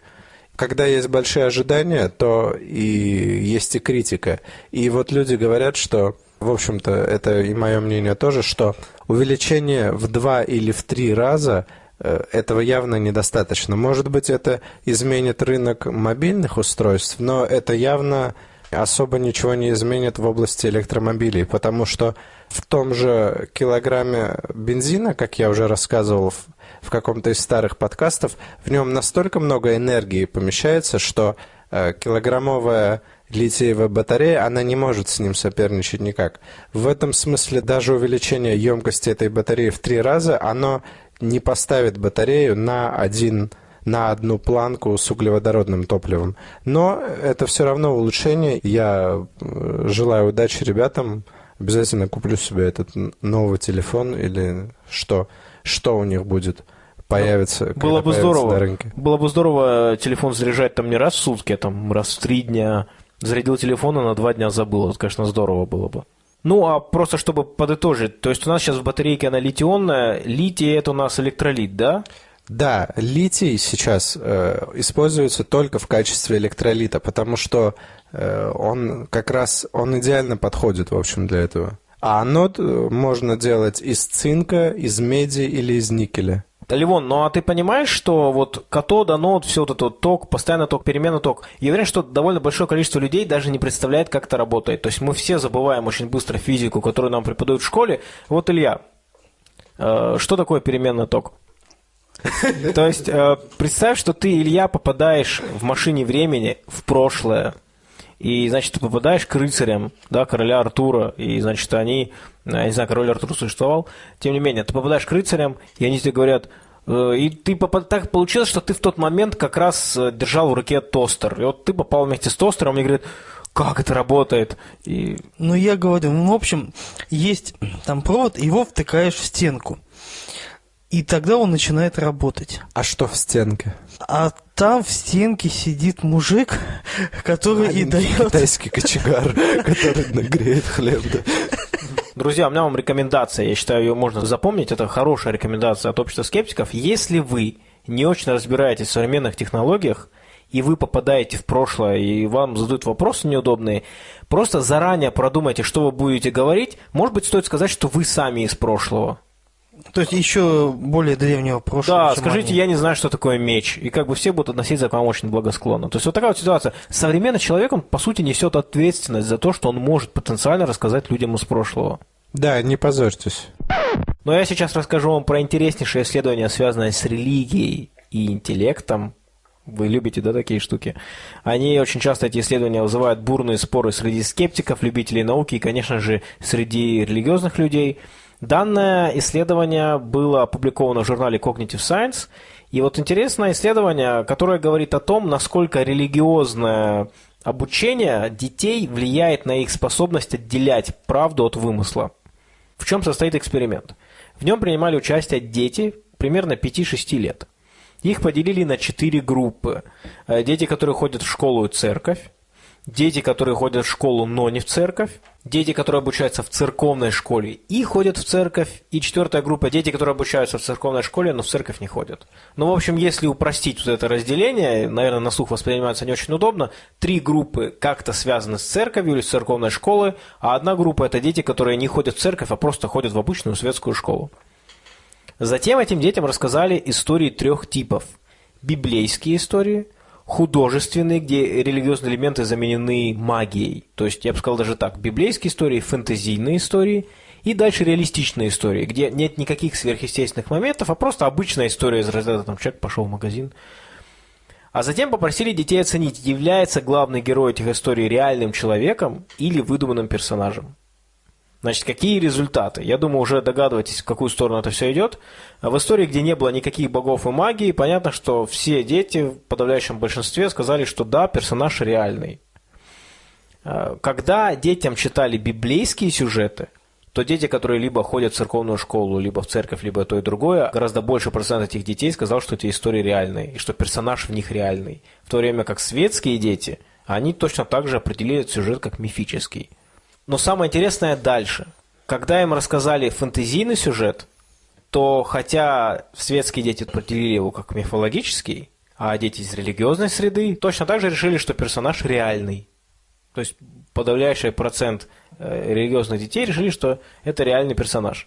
Когда есть большие ожидания, то и есть и критика. И вот люди говорят, что, в общем-то, это и мое мнение тоже, что увеличение в два или в три раза э, этого явно недостаточно. Может быть, это изменит рынок мобильных устройств, но это явно особо ничего не изменит в области электромобилей, потому что в том же килограмме бензина, как я уже рассказывал в, в каком-то из старых подкастов, в нем настолько много энергии помещается, что э, килограммовая литиевая батарея, она не может с ним соперничать никак. В этом смысле даже увеличение емкости этой батареи в три раза, оно не поставит батарею на один на одну планку с углеводородным топливом. Но это все равно улучшение. Я э, желаю удачи ребятам. Обязательно куплю себе этот новый телефон или что, что у них будет появится. Было бы здорово. На рынке. Было бы здорово телефон заряжать там не раз в сутки, а там раз в три дня. Зарядил телефон, а на два дня забыл. Это, конечно, здорово было бы. Ну, а просто чтобы подытожить, то есть у нас сейчас в батарейке она литионная, литий это у нас электролит, да? Да, литий сейчас э, используется только в качестве электролита, потому что э, он как раз он идеально подходит, в общем, для этого. А анод э, можно делать из цинка, из меди или из никеля. Ливон, ну а ты понимаешь, что вот катод, анод, все вот это вот ток, постоянно ток, переменный ток. Я уверен, что довольно большое количество людей даже не представляет, как это работает. То есть мы все забываем очень быстро физику, которую нам преподают в школе. Вот, Илья, э, что такое переменный ток? То есть, э, представь, что ты, Илья, попадаешь в машине времени в прошлое, и, значит, ты попадаешь к рыцарям, да, короля Артура, и, значит, они, э, я не знаю, король Артур существовал, тем не менее, ты попадаешь к рыцарям, и они тебе говорят, э, и ты попад... так получилось, что ты в тот момент как раз держал в руке тостер. И вот ты попал вместе с тостером, и говорят, как это работает? И... Ну, я говорю, ну, в общем, есть там провод, его втыкаешь в стенку. И тогда он начинает работать. А что в стенке? А там в стенке сидит мужик, который Маленький и дает... китайский кочегар, который нагреет хлеб. Друзья, у меня вам рекомендация, я считаю, ее можно запомнить, это хорошая рекомендация от общества скептиков. Если вы не очень разбираетесь в современных технологиях, и вы попадаете в прошлое, и вам задают вопросы неудобные, просто заранее продумайте, что вы будете говорить. Может быть, стоит сказать, что вы сами из прошлого. То есть еще более древнего прошлого. Да, скажите, они. я не знаю, что такое меч. И как бы все будут относиться к вам очень благосклонно. То есть вот такая вот ситуация. Современный человек, он, по сути, несет ответственность за то, что он может потенциально рассказать людям из прошлого. Да, не позорьтесь. Но я сейчас расскажу вам про интереснейшее исследование, связанное с религией и интеллектом. Вы любите, да, такие штуки? Они очень часто, эти исследования, вызывают бурные споры среди скептиков, любителей науки и, конечно же, среди религиозных людей – Данное исследование было опубликовано в журнале Cognitive Science. И вот интересное исследование, которое говорит о том, насколько религиозное обучение детей влияет на их способность отделять правду от вымысла. В чем состоит эксперимент? В нем принимали участие дети примерно 5-6 лет. Их поделили на четыре группы. Э, дети, которые ходят в школу и церковь, дети, которые ходят в школу, но не в церковь, дети, которые обучаются в церковной школе и ходят в церковь, и четвертая группа – дети, которые обучаются в церковной школе, но в церковь не ходят. Ну, в общем, если упростить вот это разделение, наверное, на слух воспринимается не очень удобно, три группы как-то связаны с церковью или с церковной школой, а одна группа – это дети, которые не ходят в церковь, а просто ходят в обычную светскую школу. Затем этим детям рассказали истории трех типов. Библейские истории – художественные, где религиозные элементы заменены магией. То есть, я бы сказал даже так, библейские истории, фэнтезийные истории и дальше реалистичные истории, где нет никаких сверхъестественных моментов, а просто обычная история из разряда, там, человек пошел в магазин. А затем попросили детей оценить, является главный герой этих историй реальным человеком или выдуманным персонажем. Значит, какие результаты? Я думаю, уже догадываетесь, в какую сторону это все идет. В истории, где не было никаких богов и магии, понятно, что все дети в подавляющем большинстве сказали, что да, персонаж реальный. Э, когда детям читали библейские сюжеты, то дети, которые либо ходят в церковную школу, либо в церковь, либо то и другое, гораздо больше процент этих детей сказал, что эти истории реальные, и что персонаж в них реальный. В то время как светские дети, они точно так же определили этот сюжет как мифический. Но самое интересное дальше. Когда им рассказали фэнтезийный сюжет, то хотя светские дети определили его как мифологический, а дети из религиозной среды точно так же решили, что персонаж реальный. То есть подавляющий процент э, религиозных детей решили, что это реальный персонаж.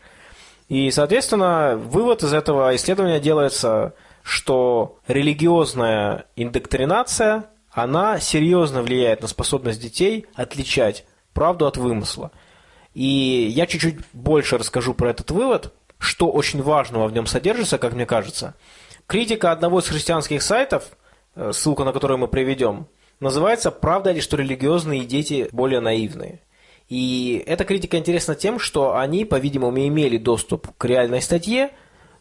И, соответственно, вывод из этого исследования делается, что религиозная индоктринация, она серьезно влияет на способность детей отличать правду от вымысла. И я чуть-чуть больше расскажу про этот вывод, что очень важного в нем содержится, как мне кажется. Критика одного из христианских сайтов, э, ссылку на который мы приведем, называется «Правда ли, что религиозные дети более наивные?». И эта критика интересна тем, что они, по-видимому, имели доступ к реальной статье,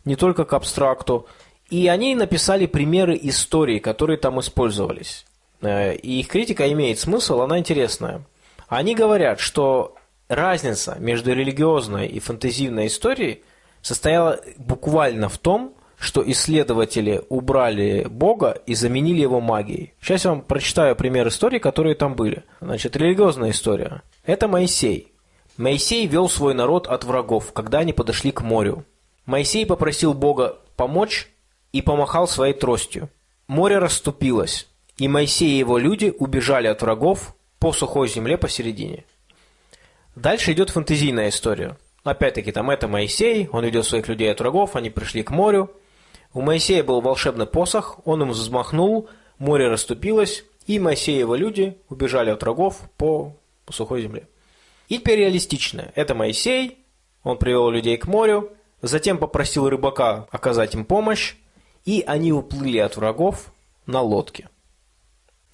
не только к абстракту, и они написали примеры истории, которые там использовались. Э, и их критика имеет смысл, она интересная. Они говорят, что разница между религиозной и фантазийной историей состояла буквально в том, что исследователи убрали Бога и заменили его магией. Сейчас я вам прочитаю пример истории, которые там были. Значит, религиозная история. Это Моисей. Моисей вел свой народ от врагов, когда они подошли к морю. Моисей попросил Бога помочь и помахал своей тростью. Море расступилось, и Моисей и его люди убежали от врагов по сухой земле посередине. Дальше идет фантазийная история. Опять-таки, там это Моисей, он ведет своих людей от врагов, они пришли к морю. У Моисея был волшебный посох, он им взмахнул, море расступилось, и Моисей и его люди убежали от врагов по, по сухой земле. И теперь. Это Моисей, он привел людей к морю, затем попросил рыбака оказать им помощь, и они уплыли от врагов на лодке.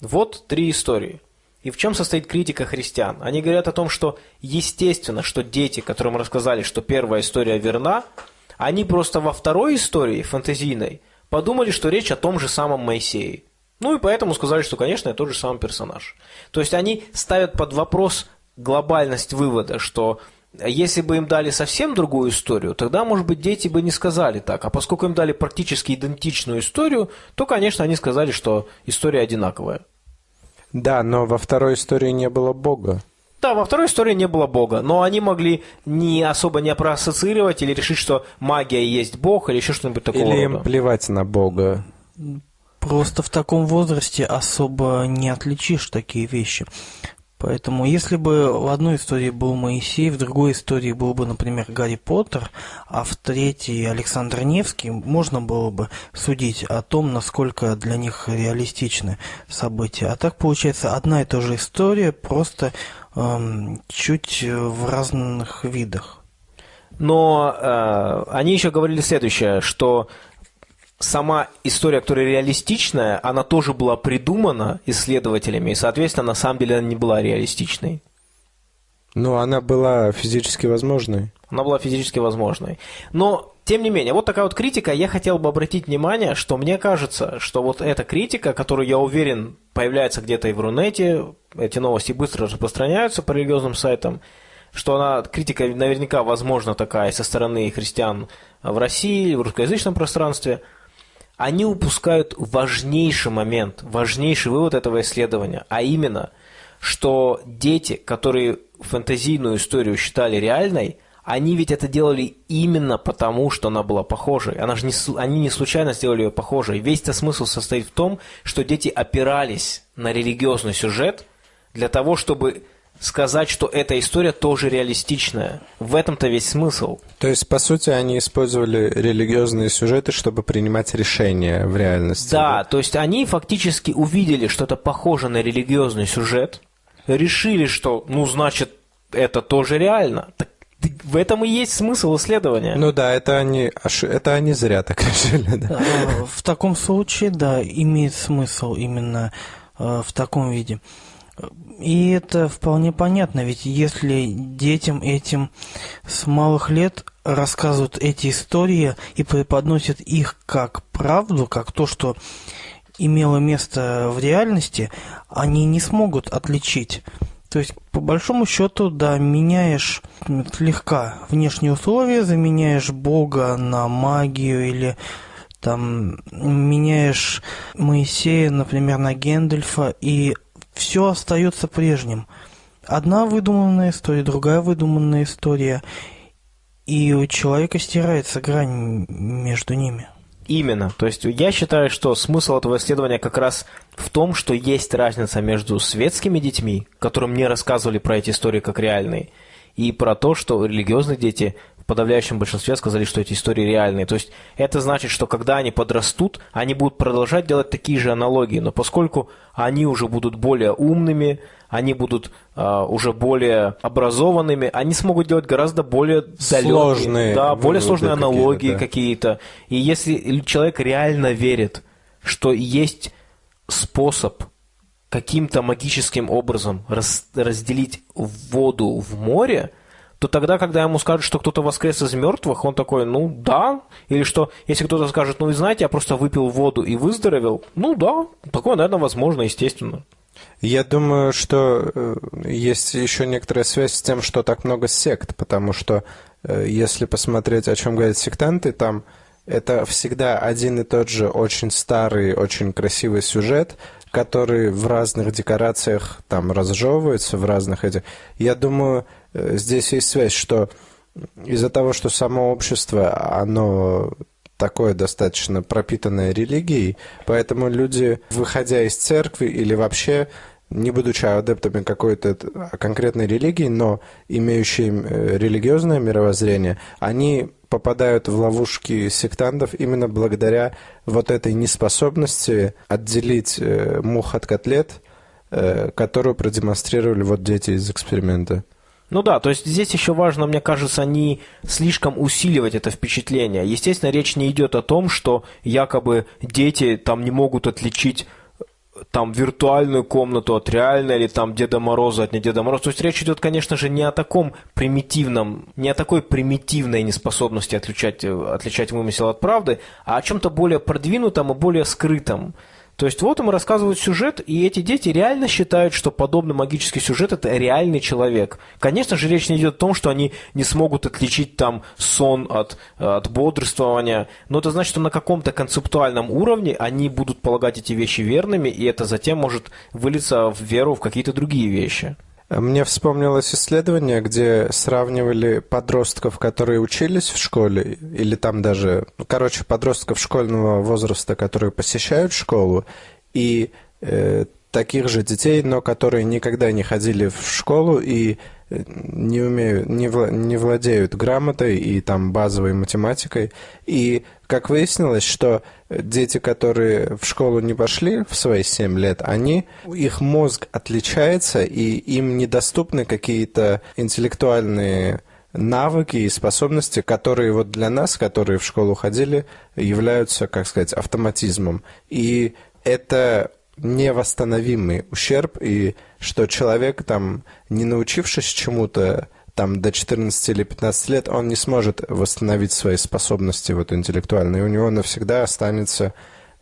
Вот три истории – и в чем состоит критика христиан? Они говорят о том, что естественно, что дети, которым рассказали, что первая история верна, они просто во второй истории, фантазийной, подумали, что речь о том же самом Моисее. Ну и поэтому сказали, что, конечно, это тот же самый персонаж. То есть они ставят под вопрос глобальность вывода, что если бы им дали совсем другую историю, тогда, может быть, дети бы не сказали так. А поскольку им дали практически идентичную историю, то, конечно, они сказали, что история одинаковая. Да, но во второй истории не было Бога. Да, во второй истории не было Бога, но они могли не особо не проассоциировать или решить, что магия есть Бог или еще что-нибудь такого Или рода. им плевать на Бога. Просто в таком возрасте особо не отличишь такие вещи. Поэтому, если бы в одной истории был Моисей, в другой истории был бы, например, Гарри Поттер, а в третьей Александр Невский, можно было бы судить о том, насколько для них реалистичны события. А так получается одна и та же история, просто эм, чуть в разных видах. Но э, они еще говорили следующее, что сама история, которая реалистичная, она тоже была придумана исследователями, и, соответственно, на самом деле она не была реалистичной. Ну, она была физически возможной. Она была физически возможной. Но, тем не менее, вот такая вот критика. Я хотел бы обратить внимание, что мне кажется, что вот эта критика, которую, я уверен, появляется где-то и в Рунете, эти новости быстро распространяются по религиозным сайтам, что она, критика наверняка возможна такая со стороны христиан в России, в русскоязычном пространстве – они упускают важнейший момент, важнейший вывод этого исследования, а именно, что дети, которые фэнтезийную историю считали реальной, они ведь это делали именно потому, что она была похожей. Она же не, они не случайно сделали ее похожей. Весь этот смысл состоит в том, что дети опирались на религиозный сюжет для того, чтобы сказать, что эта история тоже реалистичная. В этом-то весь смысл. То есть, по сути, они использовали религиозные сюжеты, чтобы принимать решения в реальности. Да, да? то есть они фактически увидели что-то похоже на религиозный сюжет, решили, что, ну, значит, это тоже реально. Так В этом и есть смысл исследования. Ну да, это они, это они зря так решили. Да. Э, в таком случае, да, имеет смысл именно э, в таком виде. И это вполне понятно, ведь если детям этим с малых лет рассказывают эти истории и преподносят их как правду, как то, что имело место в реальности, они не смогут отличить. То есть, по большому счету, да, меняешь слегка внешние условия, заменяешь Бога на магию или там меняешь Моисея, например, на Гендельфа, и все остается прежним. Одна выдуманная история, другая выдуманная история, и у человека стирается грань между ними. Именно. То есть я считаю, что смысл этого исследования как раз в том, что есть разница между светскими детьми, которым не рассказывали про эти истории как реальные, и про то, что религиозные дети подавляющем большинстве сказали, что эти истории реальные. То есть это значит, что когда они подрастут, они будут продолжать делать такие же аналогии, но поскольку они уже будут более умными, они будут э, уже более образованными, они смогут делать гораздо более сложные, да, более сложные аналогии да. какие-то. И если человек реально верит, что есть способ каким-то магическим образом раз, разделить воду в море, то тогда, когда ему скажут, что кто-то воскрес из мертвых, он такой, ну да. Или что, если кто-то скажет, ну вы знаете, я просто выпил воду и выздоровел, ну да, такое, наверное, возможно, естественно. Я думаю, что э, есть еще некоторая связь с тем, что так много сект, потому что э, если посмотреть, о чем говорят сектанты, там это всегда один и тот же очень старый, очень красивый сюжет, который в разных декорациях там разжевывается, в разных этих. Я думаю, здесь есть связь, что из-за того, что само общество, оно такое достаточно пропитанное религией, поэтому люди, выходя из церкви или вообще не будучи адептами какой-то конкретной религии, но имеющие э, религиозное мировоззрение, они попадают в ловушки сектантов именно благодаря вот этой неспособности отделить э, мух от котлет, э, которую продемонстрировали вот дети из эксперимента. Ну да, то есть здесь еще важно, мне кажется, не слишком усиливать это впечатление. Естественно, речь не идет о том, что якобы дети там не могут отличить там виртуальную комнату от реальной, или там Деда Мороза от не Деда Мороза. То есть речь идет, конечно же, не о таком примитивном, не о такой примитивной неспособности отличать, отличать вымысел от правды, а о чем-то более продвинутом и более скрытом. То есть вот им рассказывают сюжет, и эти дети реально считают, что подобный магический сюжет – это реальный человек. Конечно же, речь не идет о том, что они не смогут отличить там сон от, от бодрствования, но это значит, что на каком-то концептуальном уровне они будут полагать эти вещи верными, и это затем может вылиться в веру в какие-то другие вещи. Мне вспомнилось исследование, где сравнивали подростков, которые учились в школе, или там даже, ну, короче, подростков школьного возраста, которые посещают школу, и э, таких же детей, но которые никогда не ходили в школу и э, не умеют, не, вла, не владеют грамотой и там базовой математикой. И как выяснилось, что дети, которые в школу не пошли в свои 7 лет, они, их мозг отличается, и им недоступны какие-то интеллектуальные навыки и способности, которые вот для нас, которые в школу ходили, являются, как сказать, автоматизмом. И это невосстановимый ущерб, и что человек, там, не научившись чему-то, там, до 14 или 15 лет, он не сможет восстановить свои способности вот, интеллектуальные. У него навсегда останется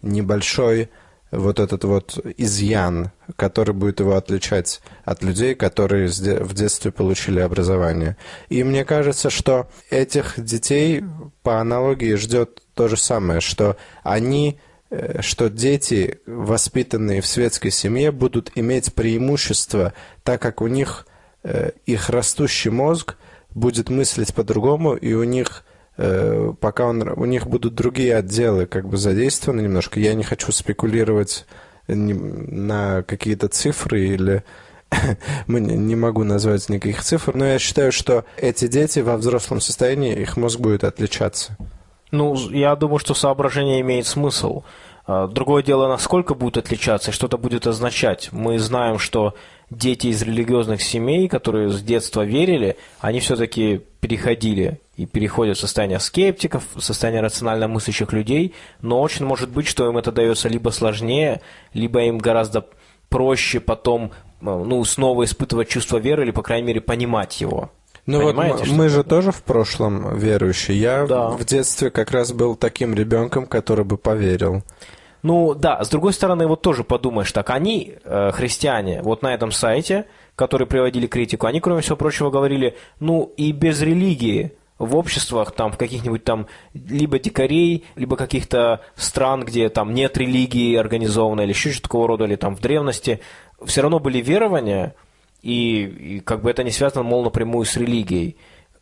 небольшой вот этот вот изъян, который будет его отличать от людей, которые в детстве получили образование. И мне кажется, что этих детей по аналогии ждет то же самое, что они Э, что дети, воспитанные в светской семье, будут иметь преимущество, так как у них их растущий мозг будет мыслить по-другому, и у них э, пока он, у них будут другие отделы как бы задействованы немножко. Я не хочу спекулировать на какие-то цифры или не могу назвать никаких цифр, но я считаю, что эти дети во взрослом состоянии, их мозг будет отличаться. Ну, я думаю, что соображение имеет смысл. А, другое дело, насколько будет отличаться и что это будет означать. Мы знаем, что дети из религиозных семей, которые с детства верили, они все-таки переходили и переходят в состояние скептиков, в состояние рационально мыслящих людей, но очень может быть, что им это дается либо сложнее, либо им гораздо проще потом ну, снова испытывать чувство веры или, по крайней мере, понимать его. Ну Понимаете, вот мы же тоже в прошлом верующие. Я да. в детстве как раз был таким ребенком, который бы поверил. Ну да, с другой стороны, вот тоже подумаешь так, они, э, христиане, вот на этом сайте, которые приводили критику, они, кроме всего прочего, говорили, ну и без религии в обществах, там, в каких-нибудь там, либо дикарей, либо каких-то стран, где там нет религии организованной, или еще что-то такого рода, или там в древности, все равно были верования, и, и как бы это не связано, мол, напрямую с религией.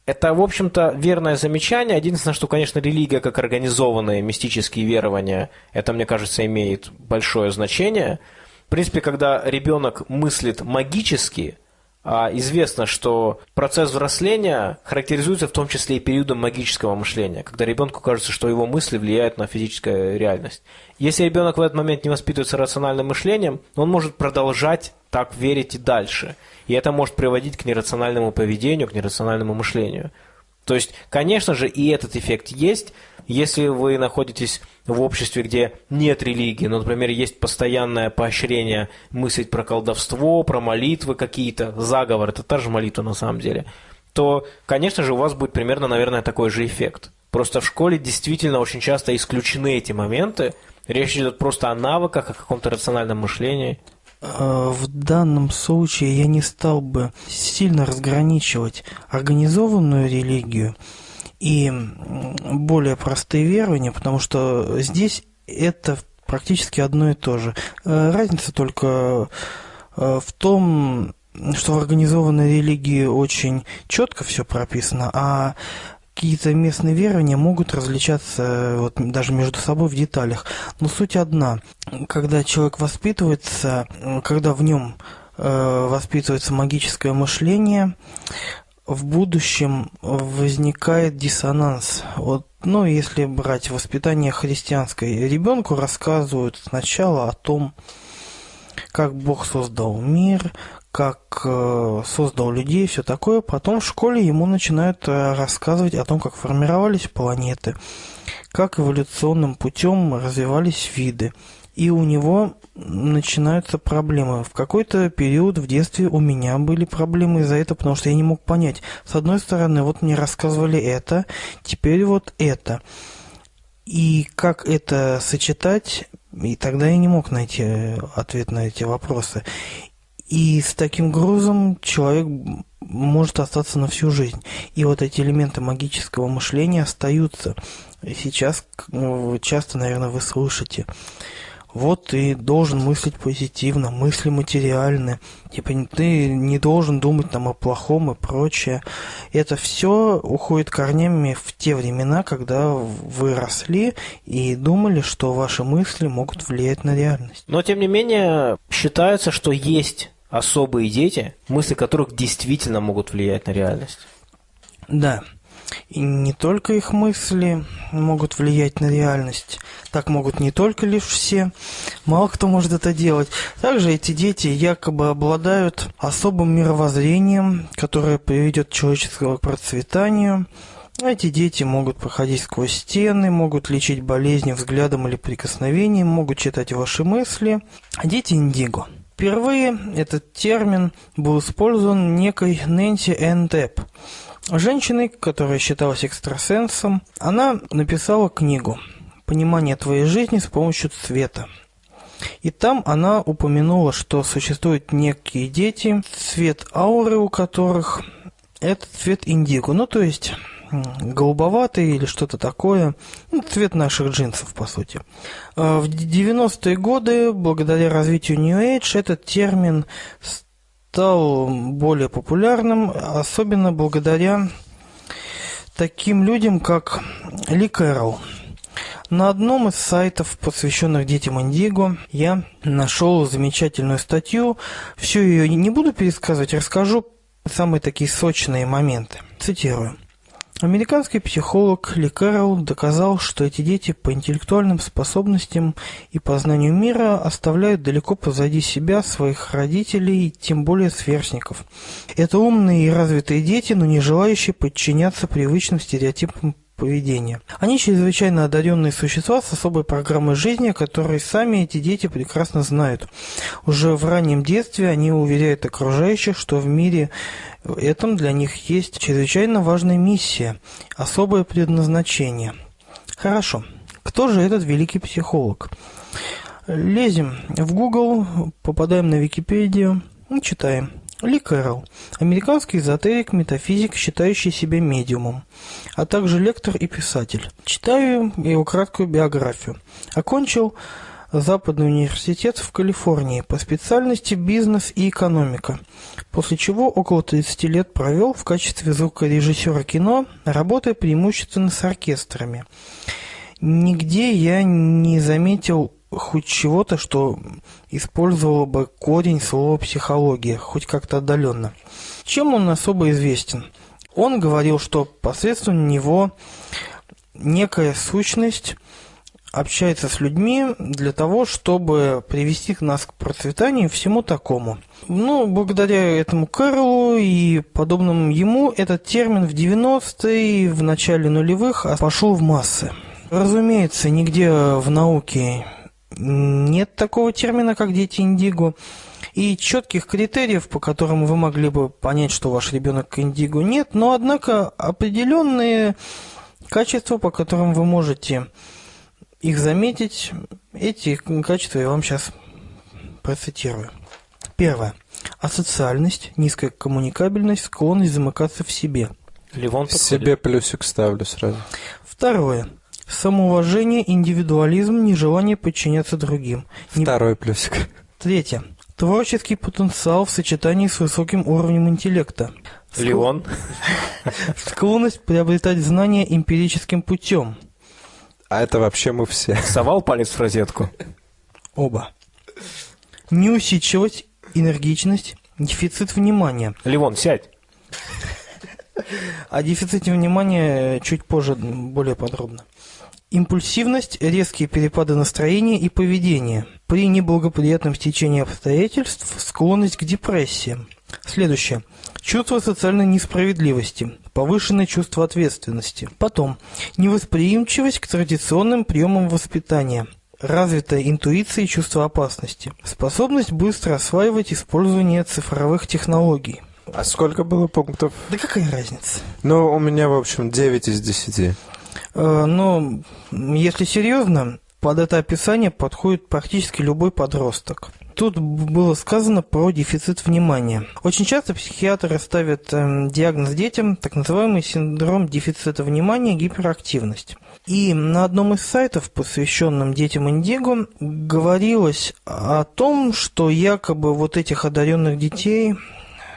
Это, в общем-то, верное замечание. Единственное, что, конечно, религия как организованные мистические верования, это, мне кажется, имеет большое значение. В принципе, когда ребенок мыслит магически, а известно, что процесс взросления характеризуется в том числе и периодом магического мышления, когда ребенку кажется, что его мысли влияют на физическую реальность. Если ребенок в этот момент не воспитывается рациональным мышлением, он может продолжать так верить и дальше. И это может приводить к нерациональному поведению, к нерациональному мышлению. То есть, конечно же, и этот эффект есть. Если вы находитесь в обществе, где нет религии, но, например, есть постоянное поощрение мыслить про колдовство, про молитвы какие-то, заговор, это та же молитва на самом деле, то, конечно же, у вас будет примерно, наверное, такой же эффект. Просто в школе действительно очень часто исключены эти моменты. Речь идет просто о навыках, о каком-то рациональном мышлении. Э, в данном случае я не стал бы сильно разграничивать организованную религию и более простые верования, потому что здесь это практически одно и то же. Э, разница только э, в том, что в организованной религии очень четко все прописано, а какие-то местные верования могут различаться вот, даже между собой в деталях. Но суть одна. Когда человек воспитывается, когда в нем э, воспитывается магическое мышление, в будущем возникает диссонанс. Вот, ну, если брать воспитание христианское, ребенку рассказывают сначала о том, как Бог создал мир, как э, создал людей, все такое. Потом в школе ему начинают э, рассказывать о том, как формировались планеты, как эволюционным путем развивались виды. И у него начинаются проблемы. В какой-то период в детстве у меня были проблемы из-за этого, потому что я не мог понять. С одной стороны, вот мне рассказывали это, теперь вот это. И как это сочетать, и тогда я не мог найти э, ответ на эти вопросы. И с таким грузом человек может остаться на всю жизнь. И вот эти элементы магического мышления остаются. Сейчас ну, часто, наверное, вы слышите. Вот ты должен мыслить позитивно, мысли материальны. Типа ты не должен думать там о плохом и прочее. Это все уходит корнями в те времена, когда вы росли и думали, что ваши мысли могут влиять на реальность. Но тем не менее считается, что есть особые дети, мысли которых действительно могут влиять на реальность. Да. И не только их мысли могут влиять на реальность. Так могут не только лишь все. Мало кто может это делать. Также эти дети якобы обладают особым мировоззрением, которое приведет человеческого к процветанию. Эти дети могут проходить сквозь стены, могут лечить болезни взглядом или прикосновением, могут читать ваши мысли. Дети индиго – Впервые этот термин был использован некой Нэнси Энн Депп, женщиной, которая считалась экстрасенсом. Она написала книгу «Понимание твоей жизни с помощью цвета». И там она упомянула, что существуют некие дети, цвет ауры у которых – это цвет индиго. Ну, то есть голубоватый или что-то такое. Ну, цвет наших джинсов, по сути. А, в 90-е годы, благодаря развитию New Age, этот термин стал более популярным, особенно благодаря таким людям, как Ли Кэрролл. На одном из сайтов, посвященных детям Индиго, я нашел замечательную статью. Всю ее не буду пересказывать, расскажу самые такие сочные моменты. Цитирую. Американский психолог Ли Кэрролл доказал, что эти дети по интеллектуальным способностям и познанию мира оставляют далеко позади себя своих родителей, тем более сверстников. Это умные и развитые дети, но не желающие подчиняться привычным стереотипам поведения. Они чрезвычайно одаренные существа с особой программой жизни, которые сами эти дети прекрасно знают. Уже в раннем детстве они уверяют окружающих, что в мире этом для них есть чрезвычайно важная миссия, особое предназначение. Хорошо. Кто же этот великий психолог? Лезем в Google, попадаем на Википедию и читаем. Ли Кэрролл – американский эзотерик, метафизик, считающий себя медиумом, а также лектор и писатель. Читаю его краткую биографию. Окончил Западный университет в Калифорнии по специальности бизнес и экономика, после чего около 30 лет провел в качестве звукорежиссера кино, работая преимущественно с оркестрами. Нигде я не заметил хоть чего-то, что использовало бы корень слова «психология», хоть как-то отдаленно. Чем он особо известен? Он говорил, что посредством него некая сущность общается с людьми для того, чтобы привести нас к процветанию и всему такому. Ну, благодаря этому Кэролу и подобным ему, этот термин в 90-е, в начале нулевых пошел в массы. Разумеется, нигде в науке нет такого термина, как дети индиго. И четких критериев, по которым вы могли бы понять, что ваш ребенок индиго, нет. Но, однако, определенные качества, по которым вы можете их заметить, эти качества я вам сейчас процитирую. Первое. Асоциальность, низкая коммуникабельность, склонность замыкаться в себе. Ливон Себе плюсик ставлю сразу. Второе. Самоуважение, индивидуализм, нежелание подчиняться другим. Второй плюсик. Третье. Творческий потенциал в сочетании с высоким уровнем интеллекта. Леон. Склонность приобретать знания эмпирическим путем. А это вообще мы все. Совал палец в розетку. Оба. Неусидчивость, энергичность, дефицит внимания. Левон, сядь. О дефиците внимания чуть позже более подробно. Импульсивность, резкие перепады настроения и поведения. При неблагоприятном стечении обстоятельств склонность к депрессиям. Следующее. Чувство социальной несправедливости, повышенное чувство ответственности. Потом. Невосприимчивость к традиционным приемам воспитания. Развитая интуиция и чувство опасности. Способность быстро осваивать использование цифровых технологий. А сколько было пунктов? Да какая разница? Ну, у меня, в общем, 9 из 10. Э, но, если серьезно, под это описание подходит практически любой подросток. Тут было сказано про дефицит внимания. Очень часто психиатры ставят э, диагноз детям, так называемый синдром дефицита внимания, гиперактивность. И на одном из сайтов, посвященном детям Индиго, говорилось о том, что якобы вот этих одаренных детей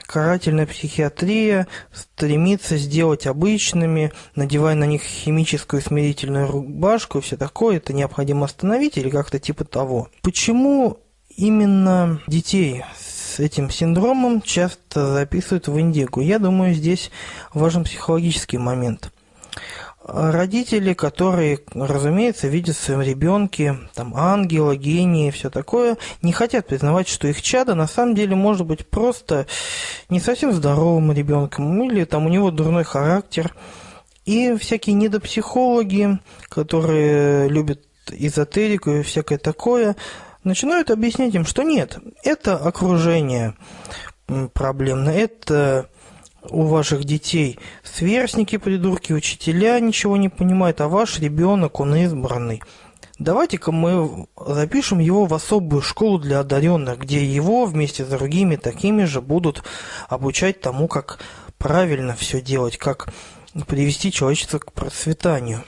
карательная психиатрия стремится сделать обычными, надевая на них химическую смирительную рубашку и все такое, это необходимо остановить или как-то типа того. Почему именно детей с этим синдромом часто записывают в индиго? Я думаю, здесь важен психологический момент – родители, которые, разумеется, видят в своем ребенке там, ангела, гения и все такое, не хотят признавать, что их чадо на самом деле может быть просто не совсем здоровым ребенком, или там у него дурной характер. И всякие недопсихологи, которые любят эзотерику и всякое такое, начинают объяснять им, что нет, это окружение проблемно, это у ваших детей сверстники, придурки, учителя ничего не понимают, а ваш ребенок, он избранный. Давайте-ка мы запишем его в особую школу для одаренных, где его вместе с другими такими же будут обучать тому, как правильно все делать, как привести человечество к процветанию.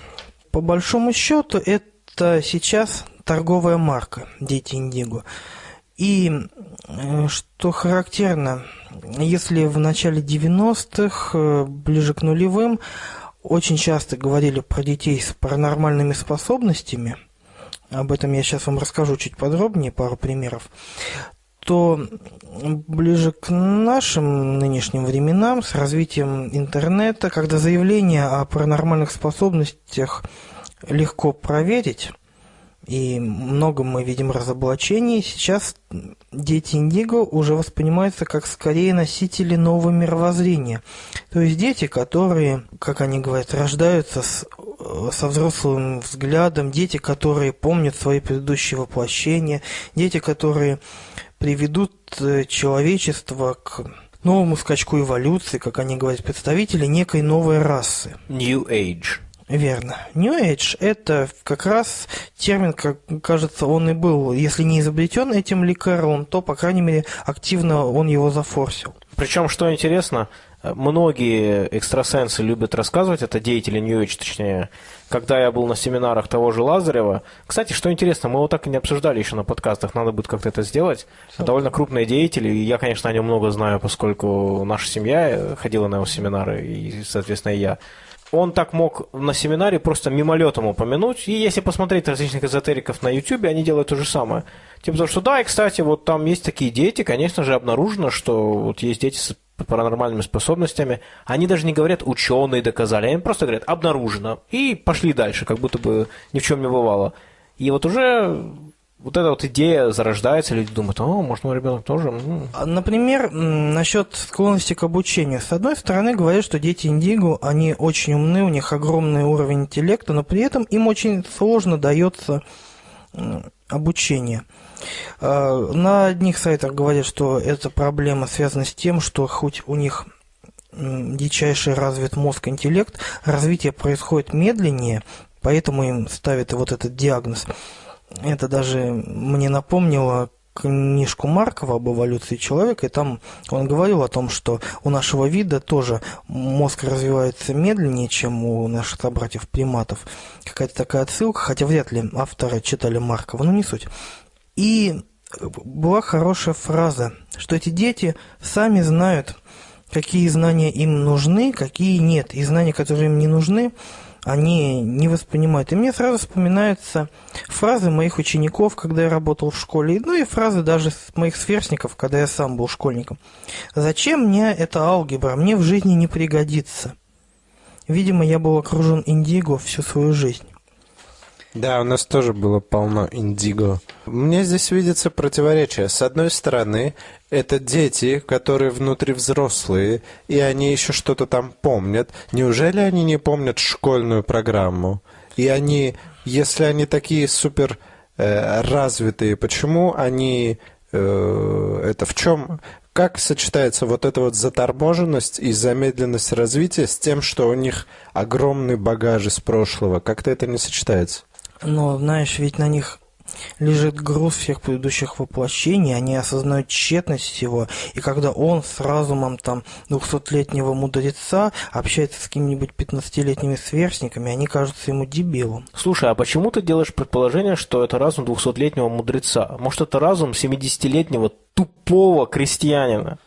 По большому счету, это сейчас торговая марка «Дети Индиго». И э, что характерно, если в начале 90-х, э, ближе к нулевым, очень часто говорили про детей с паранормальными способностями, об этом я сейчас вам расскажу чуть подробнее, пару примеров, что ближе к нашим нынешним временам, с развитием интернета, когда заявление о паранормальных способностях легко проверить, и много мы видим разоблачений. Сейчас дети Индиго уже воспринимаются как скорее носители нового мировоззрения. То есть дети, которые, как они говорят, рождаются с, со взрослым взглядом, дети, которые помнят свои предыдущие воплощения, дети, которые приведут э, человечество к новому скачку эволюции, как они говорят, представители некой новой расы. New Age. Верно. New Age – это как раз термин, как кажется, он и был, если не изобретен этим лекаром, то, по крайней мере, активно он его зафорсил. Причем, что интересно, многие экстрасенсы любят рассказывать, это деятели New Age, точнее, когда я был на семинарах того же Лазарева. Кстати, что интересно, мы его так и не обсуждали еще на подкастах, надо будет как-то это сделать. Все. Довольно крупные деятели, и я, конечно, о нем много знаю, поскольку наша семья ходила на его семинары, и, соответственно, и я он так мог на семинаре просто мимолетом упомянуть. И если посмотреть различных эзотериков на YouTube, они делают то же самое. Типа того, что да, и, кстати, вот там есть такие дети, конечно же, обнаружено, что вот есть дети с паранормальными способностями. Они даже не говорят «ученые доказали», они просто говорят «обнаружено». И пошли дальше, как будто бы ни в чем не бывало. И вот уже вот эта вот идея зарождается, люди думают, о, может, мой ребенок тоже. А, например, насчет склонности к обучению. С одной стороны, говорят, что дети индиго, они очень умны, у них огромный уровень интеллекта, но при этом им очень сложно дается обучение. А, на одних сайтах говорят, что эта проблема связана с тем, что хоть у них дичайший развит мозг, интеллект, развитие происходит медленнее, поэтому им ставят вот этот диагноз – это даже мне напомнило книжку Маркова об эволюции человека, и там он говорил о том, что у нашего вида тоже мозг развивается медленнее, чем у наших собратьев-приматов. Какая-то такая отсылка, хотя вряд ли авторы читали Маркова, но не суть. И была хорошая фраза, что эти дети сами знают, какие знания им нужны, какие нет. И знания, которые им не нужны, они не воспринимают. И мне сразу вспоминаются фразы моих учеников, когда я работал в школе, ну и фразы даже моих сверстников, когда я сам был школьником. «Зачем мне эта алгебра? Мне в жизни не пригодится». Видимо, я был окружен индиго всю свою жизнь. Да, у нас тоже было полно индиго. Мне здесь видится противоречие. С одной стороны, это дети, которые внутри взрослые, и они еще что-то там помнят. Неужели они не помнят школьную программу? И они, если они такие супер э, развитые, почему они э, это в чем как сочетается вот эта вот заторможенность и замедленность развития с тем, что у них огромный багаж из прошлого? Как-то это не сочетается? Но, знаешь, ведь на них лежит груз всех предыдущих воплощений, они осознают тщетность всего, и когда он с разумом там двухсотлетнего мудреца общается с какими-нибудь 15-летними сверстниками, они кажутся ему дебилом. Слушай, а почему ты делаешь предположение, что это разум двухсотлетнего мудреца? Может, это разум 70-летнего тупого крестьянина?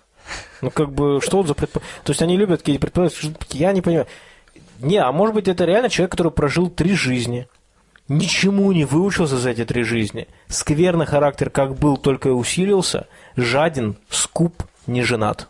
Ну, как бы, что за предположение? То есть они любят какие-то предположения, я не понимаю. Не, а может быть, это реально человек, который прожил три жизни, Ничему не выучился за эти три жизни. Скверный характер как был, только и усилился. Жаден, скуп, не женат.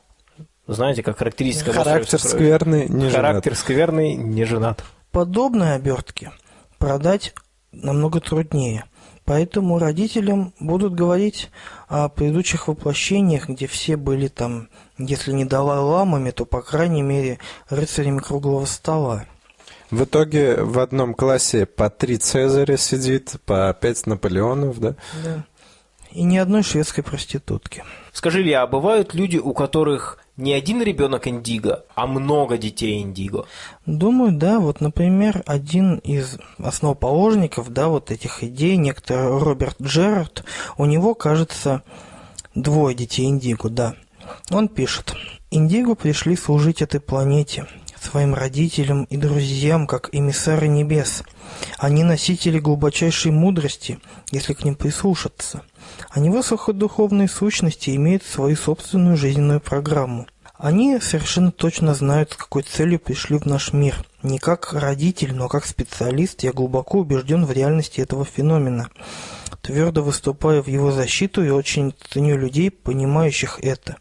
Знаете, как характеристика... Характер скверный, не Характер женат. скверный, не женат. Подобные обертки продать намного труднее. Поэтому родителям будут говорить о предыдущих воплощениях, где все были там, если не Далай-ламами, то, по крайней мере, рыцарями круглого стола. В итоге в одном классе по три Цезаря сидит, по пять Наполеонов, да? Да. И ни одной шведской проститутки. Скажи, Илья, а бывают люди, у которых не один ребенок индиго, а много детей индиго? Думаю, да. Вот, например, один из основоположников, да, вот этих идей, некто Роберт Джерард, у него, кажется, двое детей индиго, да. Он пишет. Индиго пришли служить этой планете своим родителям и друзьям, как эмиссары небес. Они носители глубочайшей мудрости, если к ним прислушаться. Они высокодуховные сущности имеют свою собственную жизненную программу. Они совершенно точно знают, с какой целью пришли в наш мир. Не как родитель, но как специалист я глубоко убежден в реальности этого феномена. твердо выступаю в его защиту и очень ценю людей, понимающих это.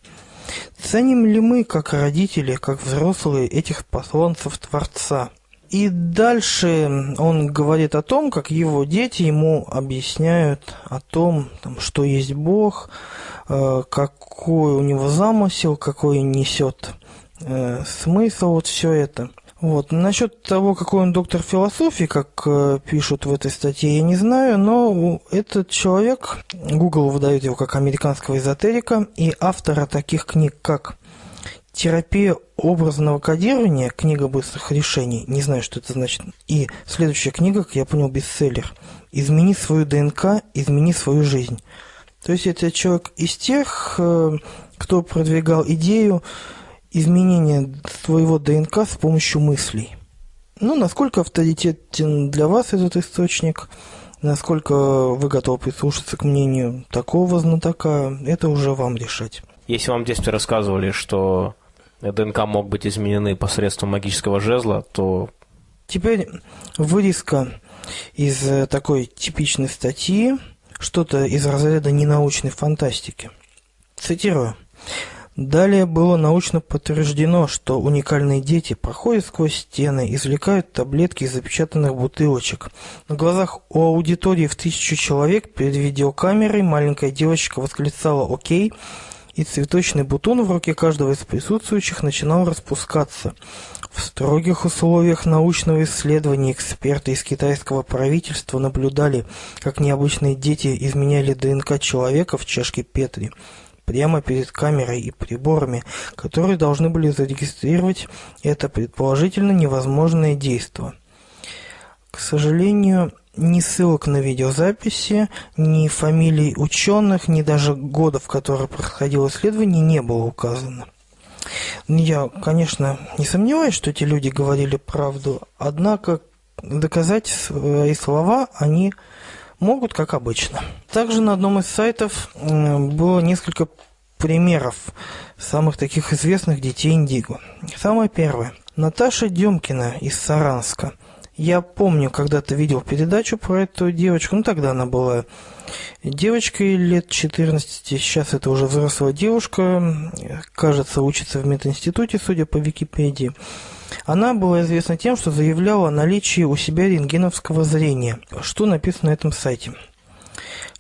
Ценим ли мы, как родители, как взрослые, этих посланцев Творца? И дальше он говорит о том, как его дети ему объясняют о том, там, что есть Бог, э, какой у него замысел, какой несет э, смысл, вот все это. Вот. Насчет того, какой он доктор философии, как э, пишут в этой статье, я не знаю, но этот человек, Google выдает его как американского эзотерика, и автора таких книг, как Терапия образного кодирования, книга быстрых решений, не знаю, что это значит. И следующая книга, как я понял, бестселлер. Измени свою ДНК, измени свою жизнь. То есть это человек из тех, э, кто продвигал идею изменения своего ДНК с помощью мыслей. Ну, насколько авторитетен для вас этот источник, насколько вы готовы прислушаться к мнению такого знатока, это уже вам решать. Если вам в детстве рассказывали, что ДНК мог быть изменены посредством магического жезла, то... Теперь вырезка из э, такой типичной статьи, что-то из разряда ненаучной фантастики. Цитирую. Далее было научно подтверждено, что уникальные дети проходят сквозь стены, извлекают таблетки из запечатанных бутылочек. На глазах у аудитории в тысячу человек перед видеокамерой маленькая девочка восклицала «Окей», и цветочный бутон в руке каждого из присутствующих начинал распускаться. В строгих условиях научного исследования эксперты из китайского правительства наблюдали, как необычные дети изменяли ДНК человека в чашке Петри прямо перед камерой и приборами, которые должны были зарегистрировать это предположительно невозможное действие. К сожалению, ни ссылок на видеозаписи, ни фамилий ученых, ни даже года, в который проходило исследование, не было указано. Я, конечно, не сомневаюсь, что эти люди говорили правду, однако доказать свои слова они могут, как обычно. Также на одном из сайтов было несколько примеров самых таких известных детей Индиго. Самое первое. Наташа Демкина из Саранска – я помню, когда-то видел передачу про эту девочку, ну тогда она была девочкой лет 14, сейчас это уже взрослая девушка, кажется, учится в мединституте, судя по Википедии. Она была известна тем, что заявляла о наличии у себя рентгеновского зрения, что написано на этом сайте.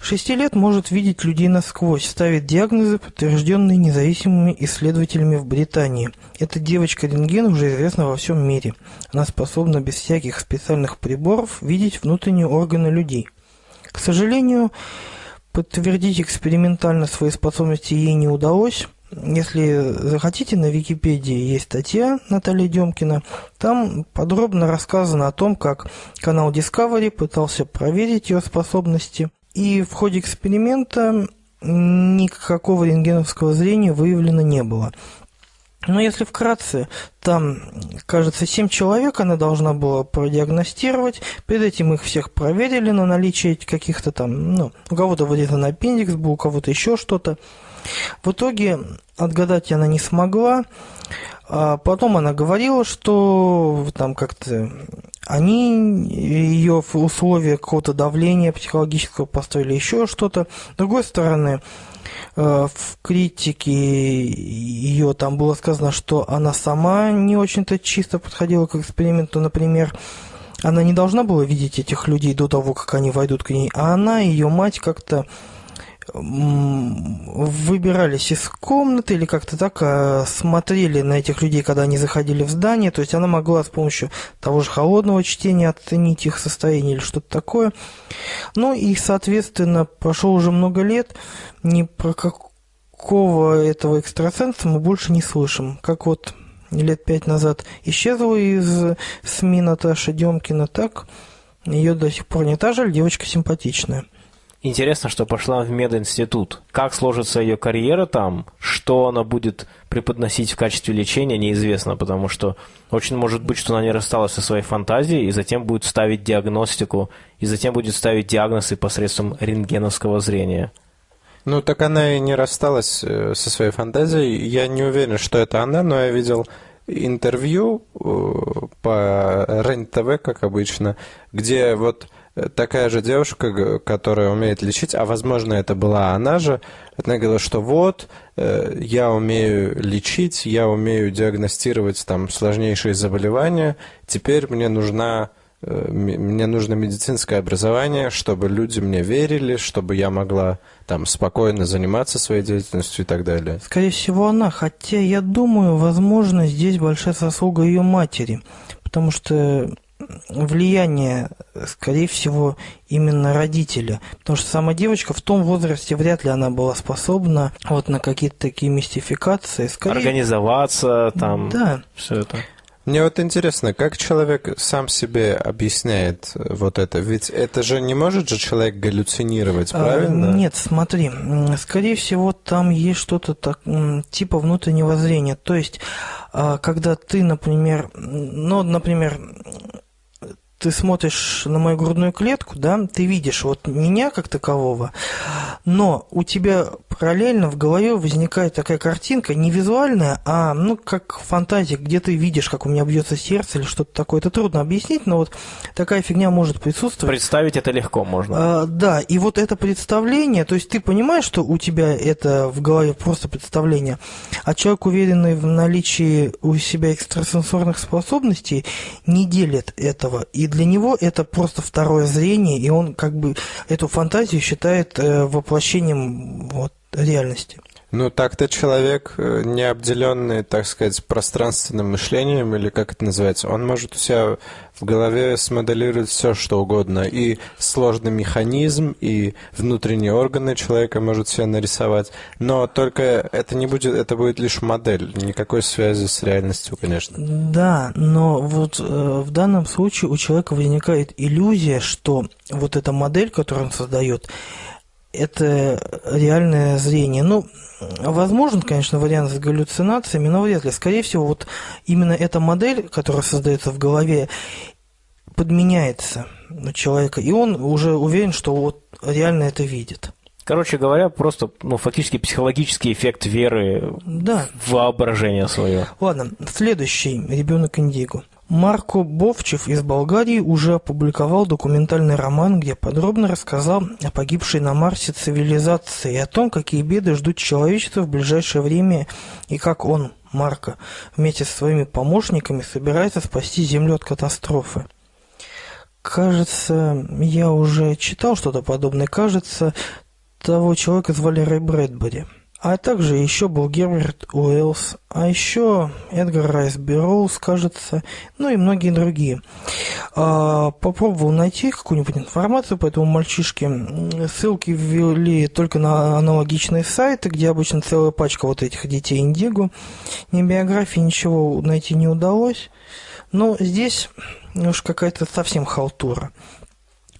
Шести лет может видеть людей насквозь, ставит диагнозы, подтвержденные независимыми исследователями в Британии. Эта девочка-рентген уже известна во всем мире. Она способна без всяких специальных приборов видеть внутренние органы людей. К сожалению, подтвердить экспериментально свои способности ей не удалось. Если захотите, на Википедии есть статья Натальи Демкина. Там подробно рассказано о том, как канал Discovery пытался проверить ее способности. И в ходе эксперимента никакого рентгеновского зрения выявлено не было. Но если вкратце, там, кажется, 7 человек она должна была продиагностировать. Перед этим их всех проверили на наличие каких-то там, ну, у кого-то вырезан аппендикс был, у кого-то еще что-то. В итоге отгадать она не смогла. А потом она говорила, что там как-то они ее в условиях какого-то давления психологического поставили еще что-то. С другой стороны, э, в критике ее там было сказано, что она сама не очень-то чисто подходила к эксперименту, например, она не должна была видеть этих людей до того, как они войдут к ней, а она ее мать как-то выбирались из комнаты или как-то так а, смотрели на этих людей, когда они заходили в здание. То есть она могла с помощью того же холодного чтения оценить их состояние или что-то такое. Ну и, соответственно, прошло уже много лет, ни про какого этого экстрасенса мы больше не слышим. Как вот лет пять назад исчезла из СМИ Наташа Демкина, так ее до сих пор не та жаль, девочка симпатичная. Интересно, что пошла в мединститут. Как сложится ее карьера там, что она будет преподносить в качестве лечения, неизвестно, потому что очень может быть, что она не рассталась со своей фантазией и затем будет ставить диагностику, и затем будет ставить диагнозы посредством рентгеновского зрения. Ну, так она и не рассталась э, со своей фантазией. Я не уверен, что это она, но я видел интервью э, по РЕН-ТВ, как обычно, где вот такая же девушка, которая умеет лечить, а возможно это была она же, она говорила, что вот, э, я умею лечить, я умею диагностировать там сложнейшие заболевания, теперь мне нужна э, мне нужно медицинское образование, чтобы люди мне верили, чтобы я могла там спокойно заниматься своей деятельностью и так далее. Скорее всего, она. Хотя я думаю, возможно, здесь большая заслуга ее матери. Потому что влияние, скорее всего, именно родителя. Потому что сама девочка в том возрасте вряд ли она была способна вот на какие-то такие мистификации. Скорее, Организоваться, там, Да. все это. Мне вот интересно, как человек сам себе объясняет вот это? Ведь это же не может же человек галлюцинировать, А, правильно? Нет, смотри, скорее всего, там есть что-то так, типа внутреннего зрения. То есть, а, когда ты, например, ну, например, ты смотришь на мою грудную клетку, да, ты видишь вот меня как такового, но у тебя параллельно в голове возникает такая картинка, не визуальная, а, ну, как фантазия, где ты видишь, как у меня бьется сердце или что-то такое. Это трудно объяснить, но вот такая фигня может присутствовать. Представить это легко можно. А, да, и вот это представление, то есть ты понимаешь, что у тебя это в голове просто представление, а человек, уверенный в наличии у себя экстрасенсорных способностей, не делит этого. И для него это просто второе зрение, и он как бы эту фантазию считает э, воплощением вот, реальности. Ну, так-то человек, э, не обделенный, так сказать, пространственным мышлением, или как это называется, он может у себя в голове смоделировать все, что угодно. И сложный механизм, и внутренние органы человека может себе нарисовать. Но только это не будет, это будет лишь модель. Никакой связи с реальностью, конечно. Да, но вот э, в данном случае у человека возникает иллюзия, что вот эта модель, которую он создает, это реальное зрение. Ну, возможен, конечно, вариант с галлюцинациями, но вряд ли. Скорее всего, вот именно эта модель, которая создается в голове, подменяется у человека, и он уже уверен, что вот реально это видит. Короче говоря, просто, ну, фактически психологический эффект веры Да. в воображение свое. Ладно, следующий ребенок Индиго. Марко Бовчев из Болгарии уже опубликовал документальный роман, где подробно рассказал о погибшей на Марсе цивилизации и о том, какие беды ждут человечество в ближайшее время и как он, Марко, вместе со своими помощниками собирается спасти Землю от катастрофы. Кажется, я уже читал что-то подобное. Кажется, того человека звали Рэй Брэдбери. А также еще был Герберт Уэллс, а еще Эдгар Райс Берроуз, кажется, ну и многие другие. А, попробовал найти какую-нибудь информацию по этому мальчишке. Ссылки ввели только на аналогичные сайты, где обычно целая пачка вот этих детей Индиго. Ни биографии, ничего найти не удалось. Но здесь уж какая-то совсем халтура.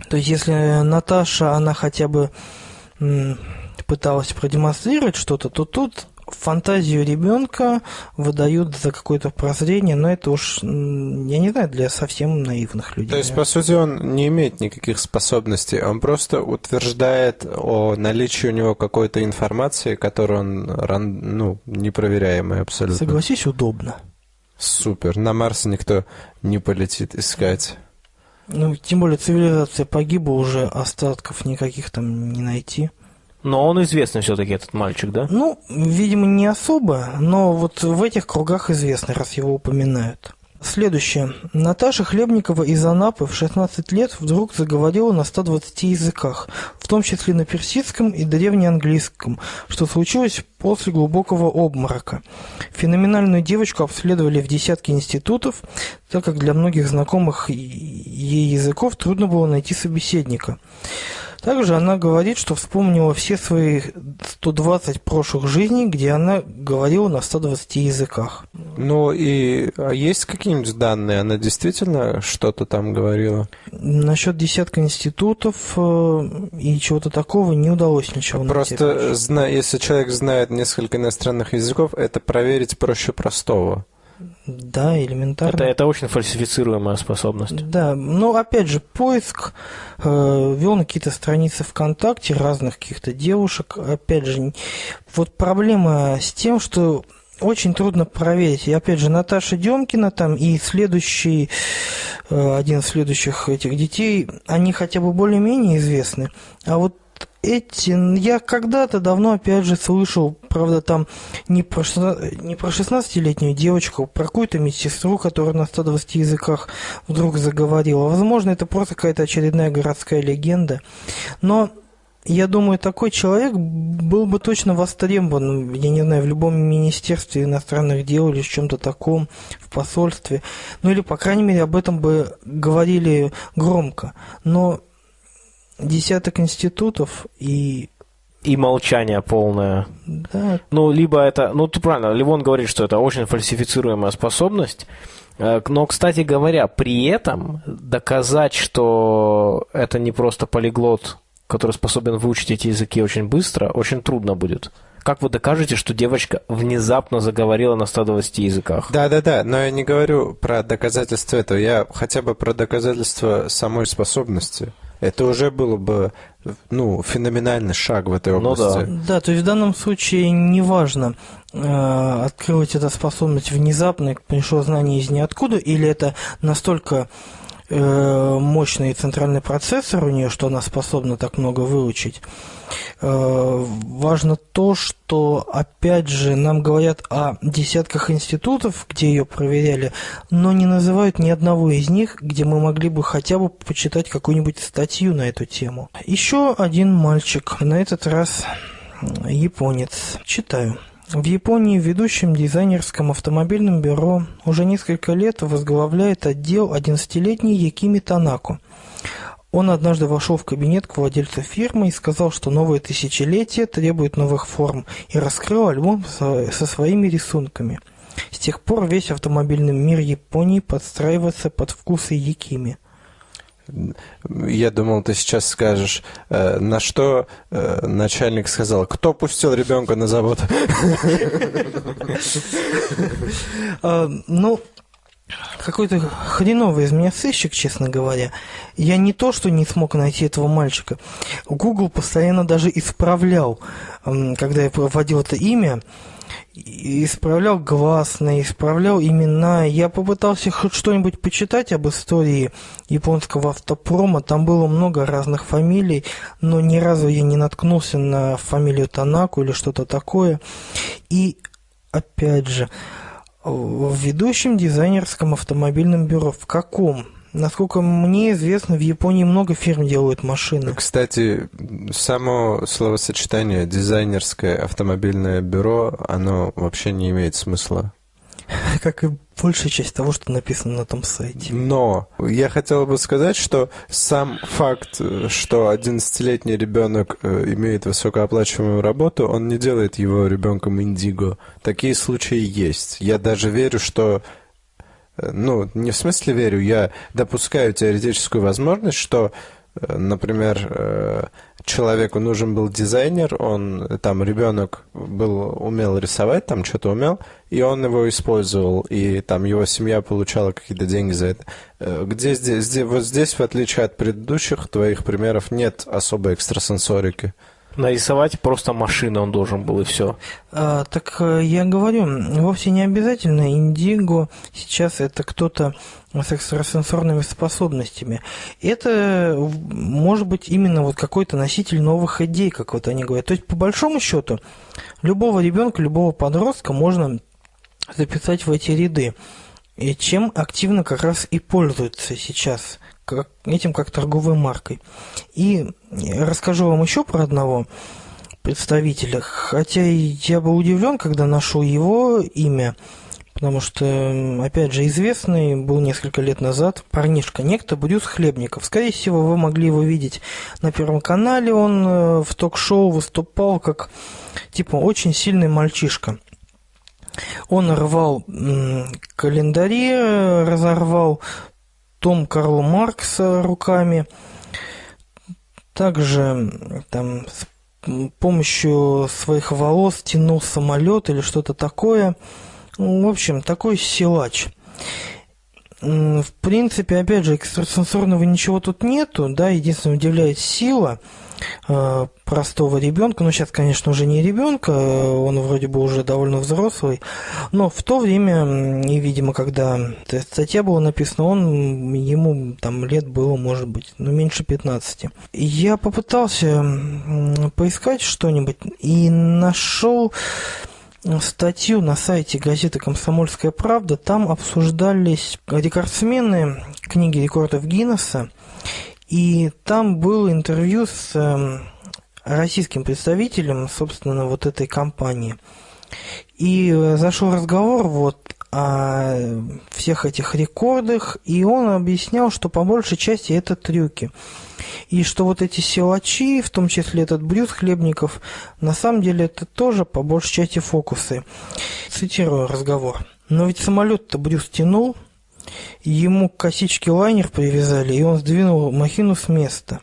То есть, если Наташа, она хотя бы пыталась продемонстрировать что-то, то тут фантазию ребенка выдают за какое-то прозрение, но это уж, я не знаю, для совсем наивных людей. То есть, по сути, он не имеет никаких способностей, он просто утверждает о наличии у него какой-то информации, которую он, ну, непроверяемая абсолютно. Согласись, удобно. Супер. На Марс никто не полетит искать. Ну, тем более цивилизация погибла, уже остатков никаких там не найти. Но он известный все-таки, этот мальчик, да? Ну, видимо, не особо, но вот в этих кругах известно, раз его упоминают. Следующее. Наташа Хлебникова из Анапы в 16 лет вдруг заговорила на 120 языках, в том числе на персидском и древнеанглийском, что случилось после глубокого обморока. Феноменальную девочку обследовали в десятке институтов, так как для многих знакомых ей языков трудно было найти собеседника. Также она говорит, что вспомнила все свои 120 прошлых жизней, где она говорила на 120 языках. Ну и а есть какие-нибудь данные? Она действительно что-то там говорила? Насчет десятка институтов э, и чего-то такого не удалось ничего найти. Просто, зна- если человек знает несколько иностранных языков, это проверить проще простого. Да, элементарно. Это, это очень фальсифицируемая способность. Да, но опять же, поиск э, вел на какие-то страницы ВКонтакте разных каких-то девушек. Опять же, вот проблема с тем, что очень трудно проверить. И опять же, Наташа Демкина там и следующий, э, один из следующих этих детей, они хотя бы более-менее известны. А вот эти, я когда-то давно, опять же, слышал, правда, там не про, не про 16-летнюю девочку, про какую-то медсестру, которая на 120 языках вдруг заговорила. Возможно, это просто какая-то очередная городская легенда. Но я думаю, такой человек был бы точно востребован, я не знаю, в любом министерстве иностранных дел или в чем-то таком, в посольстве. Ну или, по крайней мере, об этом бы говорили громко. Но десяток институтов и и молчание полное. Да. Ну, либо это... Ну, ты правильно, Ливон говорит, что это очень фальсифицируемая способность. Э, но, кстати говоря, при этом доказать, что это не просто полиглот, который способен выучить эти языки очень быстро, очень трудно будет. Как вы докажете, что девочка внезапно заговорила на 120 языках? Да-да-да, но я не говорю про доказательство этого, я хотя бы про доказательство самой способности. Это уже было бы ну, феноменальный шаг в этой области. Ну, да. да, то есть в данном случае неважно, э, открыть эту способность внезапно, пришло знание из ниоткуда, или это настолько мощный центральный процессор у нее, что она способна так много выучить. Э, важно то, что, опять же, нам говорят о десятках институтов, где ее проверяли, но не называют ни одного из них, где мы могли бы хотя бы почитать какую-нибудь статью на эту тему. Еще один мальчик, на этот раз японец. Читаю. В Японии в ведущем дизайнерском автомобильном бюро уже несколько лет возглавляет отдел 11-летний Якими Танако. Он однажды вошел в кабинет к владельцу фирмы и сказал, что новое тысячелетие требует новых форм, и раскрыл альбом со своими рисунками. С тех пор весь автомобильный мир Японии подстраивается под вкусы Якими. Я думал, ты сейчас скажешь, э, на что э, начальник сказал, кто пустил ребенка на завод? А, ну, какой-то хреновый из меня сыщик, честно говоря. Я не то, что не смог найти этого мальчика. Google постоянно даже исправлял, когда я вводил это имя, исправлял гласные, исправлял имена. Я попытался хоть что-нибудь почитать об истории японского автопрома. Там было много разных фамилий, но ни разу я не наткнулся на фамилию Танаку или что-то такое. И, опять же, в ведущем дизайнерском автомобильном бюро. В каком? Насколько мне известно, в Японии много фирм делают машины. Кстати, само словосочетание «дизайнерское автомобильное бюро», оно вообще не имеет смысла. Как и большая часть того, что написано на том сайте. Но я хотел бы сказать, что сам факт, что 11-летний ребенок э, имеет высокооплачиваемую работу, он не делает его ребенком индиго. Такие случаи есть. Я даже верю, что ну, не в смысле верю, я допускаю теоретическую возможность, что, э, например, э, человеку нужен был дизайнер, он, там, ребенок был, умел рисовать, там, что-то умел, и он его использовал, и там его семья получала какие-то деньги за это. Где здесь, здесь, вот здесь, в отличие от предыдущих твоих примеров, нет особой экстрасенсорики. Нарисовать просто машину он должен был, и все. А, так э, я говорю, вовсе не обязательно индиго сейчас это кто-то с экстрасенсорными способностями. Это может быть именно вот какой-то носитель новых идей, как вот они говорят. То есть, по большому счету, любого ребенка, любого подростка можно записать в эти ряды. И чем активно как раз и пользуются сейчас как, этим как торговой маркой. И расскажу вам еще про одного представителя, хотя я был удивлен, когда нашел его имя, потому что, опять же, известный был несколько лет назад парнишка, некто Брюс Хлебников. Скорее всего, вы могли его видеть на Первом канале, он э, в ток-шоу выступал как, типа, очень сильный мальчишка. Он рвал календари, разорвал том Карла Маркса руками. Также там с помощью своих волос тянул самолет или что-то такое. В общем, такой силач. В принципе, опять же, экстрасенсорного ничего тут нету, да, единственное удивляет сила. Э, простого ребенка. Ну, сейчас, конечно, уже не ребенка, он вроде бы уже довольно взрослый. Но в то время, и, видимо, когда статья была написана, он, ему там лет было, может быть, ну, меньше 15. Я попытался поискать что-нибудь и нашел статью на сайте газеты «Комсомольская правда». Там обсуждались рекордсмены книги рекордов Гиннесса. И там было интервью с эм, российским представителем, собственно, вот этой компании. И э, зашел разговор вот о всех этих рекордах, и он объяснял, что по большей части это трюки. И что вот эти силачи, в том числе этот Брюс Хлебников, на самом деле это тоже по большей части фокусы. Цитирую разговор. Но ведь самолет-то Брюс тянул, ему косички лайнер привязали, и он сдвинул махину с места.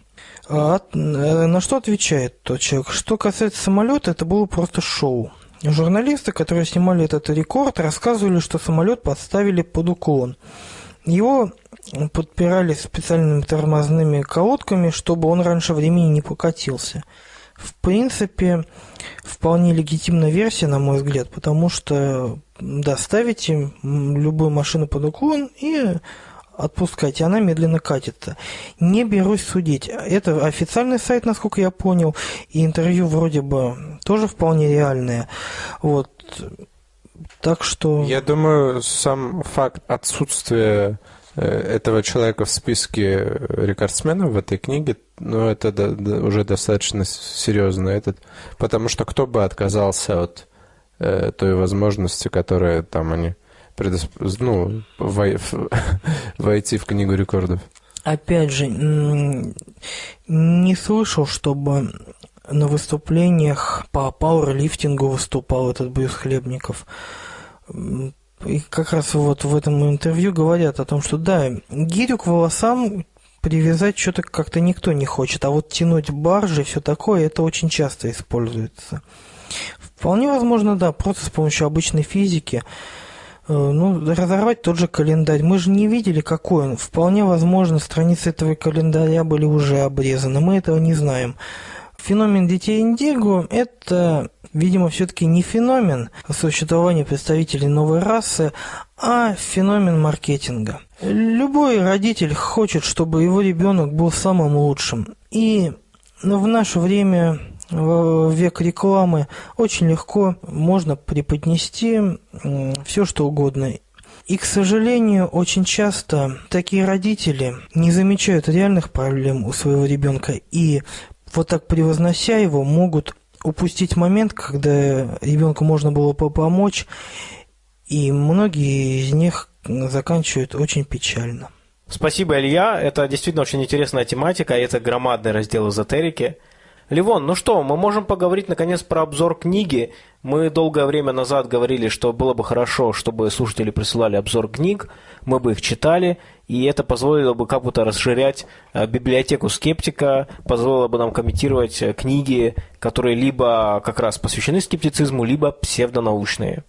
А э, на что отвечает тот человек? Что касается самолета, это было просто шоу. Журналисты, которые снимали этот рекорд, рассказывали, что самолет подставили под уклон. Его подпирали специальными тормозными колодками, чтобы он раньше времени не покатился. В принципе, вполне легитимная версия, на мой взгляд, потому что, да, ставите любую машину под уклон и отпускайте, она медленно катится. Не берусь судить. Это официальный сайт, насколько я понял, и интервью вроде бы тоже вполне реальное. Вот. Так что... Я думаю, сам факт отсутствия этого человека в списке рекордсменов в этой книге, ну, это да, да, уже достаточно серьезно. Этот, потому что кто бы отказался от э, той возможности, которая там они предосп... ну, вой... войти в книгу рекордов? Опять же, не слышал, чтобы на выступлениях по пауэрлифтингу выступал этот Брюс Хлебников. И как раз вот в этом интервью говорят о том, что да, гирю к волосам привязать что-то как-то никто не хочет, а вот тянуть баржи все такое, это очень часто используется. Вполне возможно, да, просто с помощью обычной физики Э, ну, разорвать тот же календарь. Мы же не видели, какой он. Вполне возможно, страницы этого календаря были уже обрезаны. Мы этого не знаем. Феномен детей Индиго – это, видимо, все-таки не феномен существования представителей новой расы, а феномен маркетинга. Любой родитель хочет, чтобы его ребенок был самым лучшим. И в наше время в век рекламы очень легко можно преподнести все, что угодно. И, к сожалению, очень часто такие родители не замечают реальных проблем у своего ребенка и вот так превознося его, могут упустить момент, когда ребенку можно было бы помочь, и многие из них заканчивают очень печально. Спасибо, Илья. Это действительно очень интересная тематика, и это громадный раздел эзотерики – Ливон, ну что, мы можем поговорить наконец про обзор книги. Мы долгое время назад говорили, что было бы хорошо, чтобы слушатели присылали обзор книг, мы бы их читали, и это позволило бы как будто расширять э, библиотеку скептика, позволило бы нам комментировать э, книги, которые либо как раз посвящены скептицизму, либо псевдонаучные.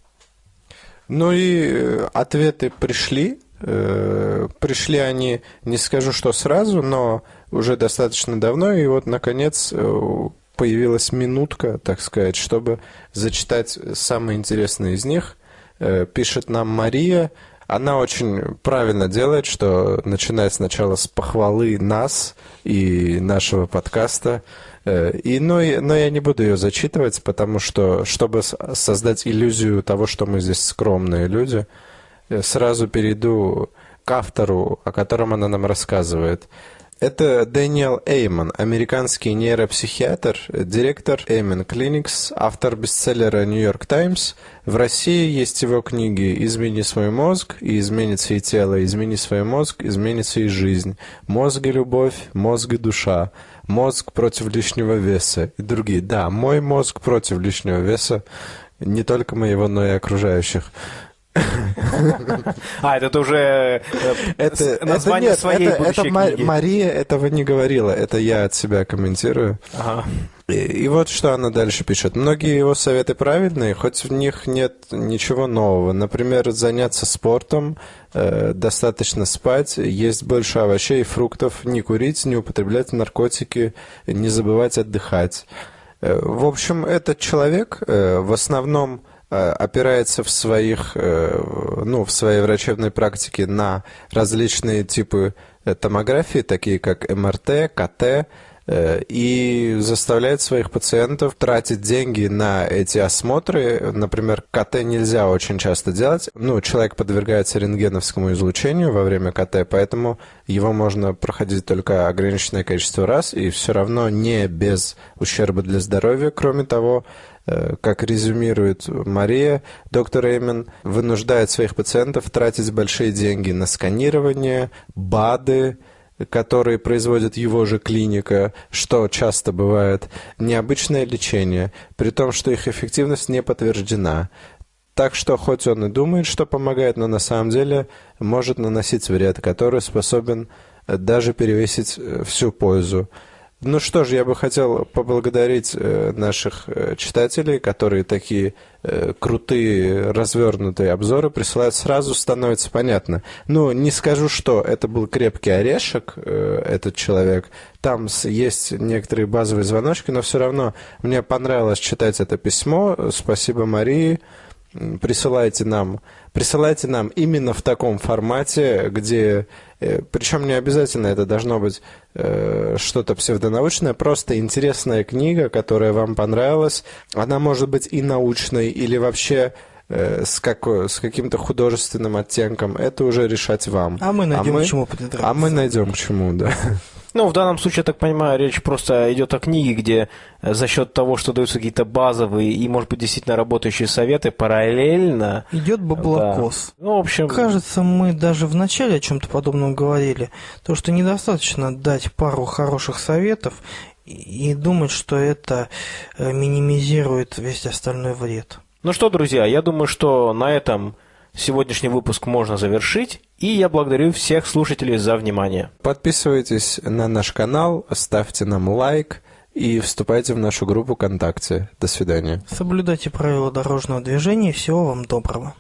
Ну и э, ответы пришли. Пришли они, не скажу, что сразу, но уже достаточно давно, и вот, наконец, появилась минутка, так сказать, чтобы зачитать самые интересные из них. Пишет нам Мария. Она очень правильно делает, что начинает сначала с похвалы нас и нашего подкаста. Э, и, но, но я не буду ее зачитывать, потому что, чтобы создать иллюзию того, что мы здесь скромные люди, сразу перейду к автору, о котором она нам рассказывает. Это Дэниел Эйман, американский нейропсихиатр, директор Эйман Clinics, автор бестселлера York Times. В России есть его книги «Измени свой мозг» и «Изменится и тело», «Измени свой мозг», «Изменится и жизнь», «Мозг и любовь», «Мозг и душа», «Мозг против лишнего веса» и другие. Да, мой мозг против лишнего веса, не только моего, но и окружающих. А, это уже э, это, название это, нет, своей это, это Мария этого не говорила, это я от себя комментирую. Ага. И, и вот что она дальше пишет. Многие его советы правильные, хоть в них нет ничего нового. Например, заняться спортом, э, достаточно спать, есть больше овощей и фруктов, не курить, не употреблять наркотики, не забывать отдыхать. Э, в общем, этот человек э, в основном э, опирается в своих, ну, в своей врачебной практике на различные типы томографии, такие как МРТ, КТ, Э, и заставляет своих пациентов тратить деньги на эти осмотры. Например, КТ нельзя очень часто делать. Ну, человек подвергается рентгеновскому излучению во время КТ, поэтому его можно проходить только ограниченное количество раз, и все равно не без ущерба для здоровья. Кроме того, э, как резюмирует Мария, доктор Эймен вынуждает своих пациентов тратить большие деньги на сканирование, БАДы, которые производит его же клиника, что часто бывает, необычное лечение, при том, что их эффективность не подтверждена. Так что хоть он и думает, что помогает, но на самом деле может наносить вред, который способен даже перевесить э, всю пользу. Ну что ж, я бы хотел поблагодарить э, наших э, читателей, которые такие э, крутые, развернутые обзоры присылают. Сразу становится понятно. Ну, не скажу, что это был крепкий орешек, этот человек. Там есть некоторые базовые звоночки, но все равно мне понравилось читать это письмо. Спасибо Марии присылайте нам, присылайте нам именно в таком формате, где, причем не обязательно это должно быть что-то псевдонаучное, просто интересная книга, которая вам понравилась. Она может быть и научной, или вообще э, с, как, с каким-то художественным оттенком. Это уже решать вам. А мы найдем а мы, к чему придраться. А мы найдем к чему, да. Ну, в данном случае, я так понимаю, речь просто идет о книге, где э, за счет того, что даются какие-то базовые и, может быть, действительно работающие советы, параллельно... Идет баблокос. Да. Ну, в общем... Кажется, мы даже в начале о чем-то подобном говорили. То, что недостаточно дать пару хороших советов и думать, что это э, минимизирует весь остальной вред. Ну что, друзья, я думаю, что на этом сегодняшний выпуск можно завершить. И я благодарю всех слушателей за внимание. Подписывайтесь на наш канал, ставьте нам лайк и вступайте в нашу группу ВКонтакте. До свидания. Соблюдайте правила дорожного движения. Всего вам доброго.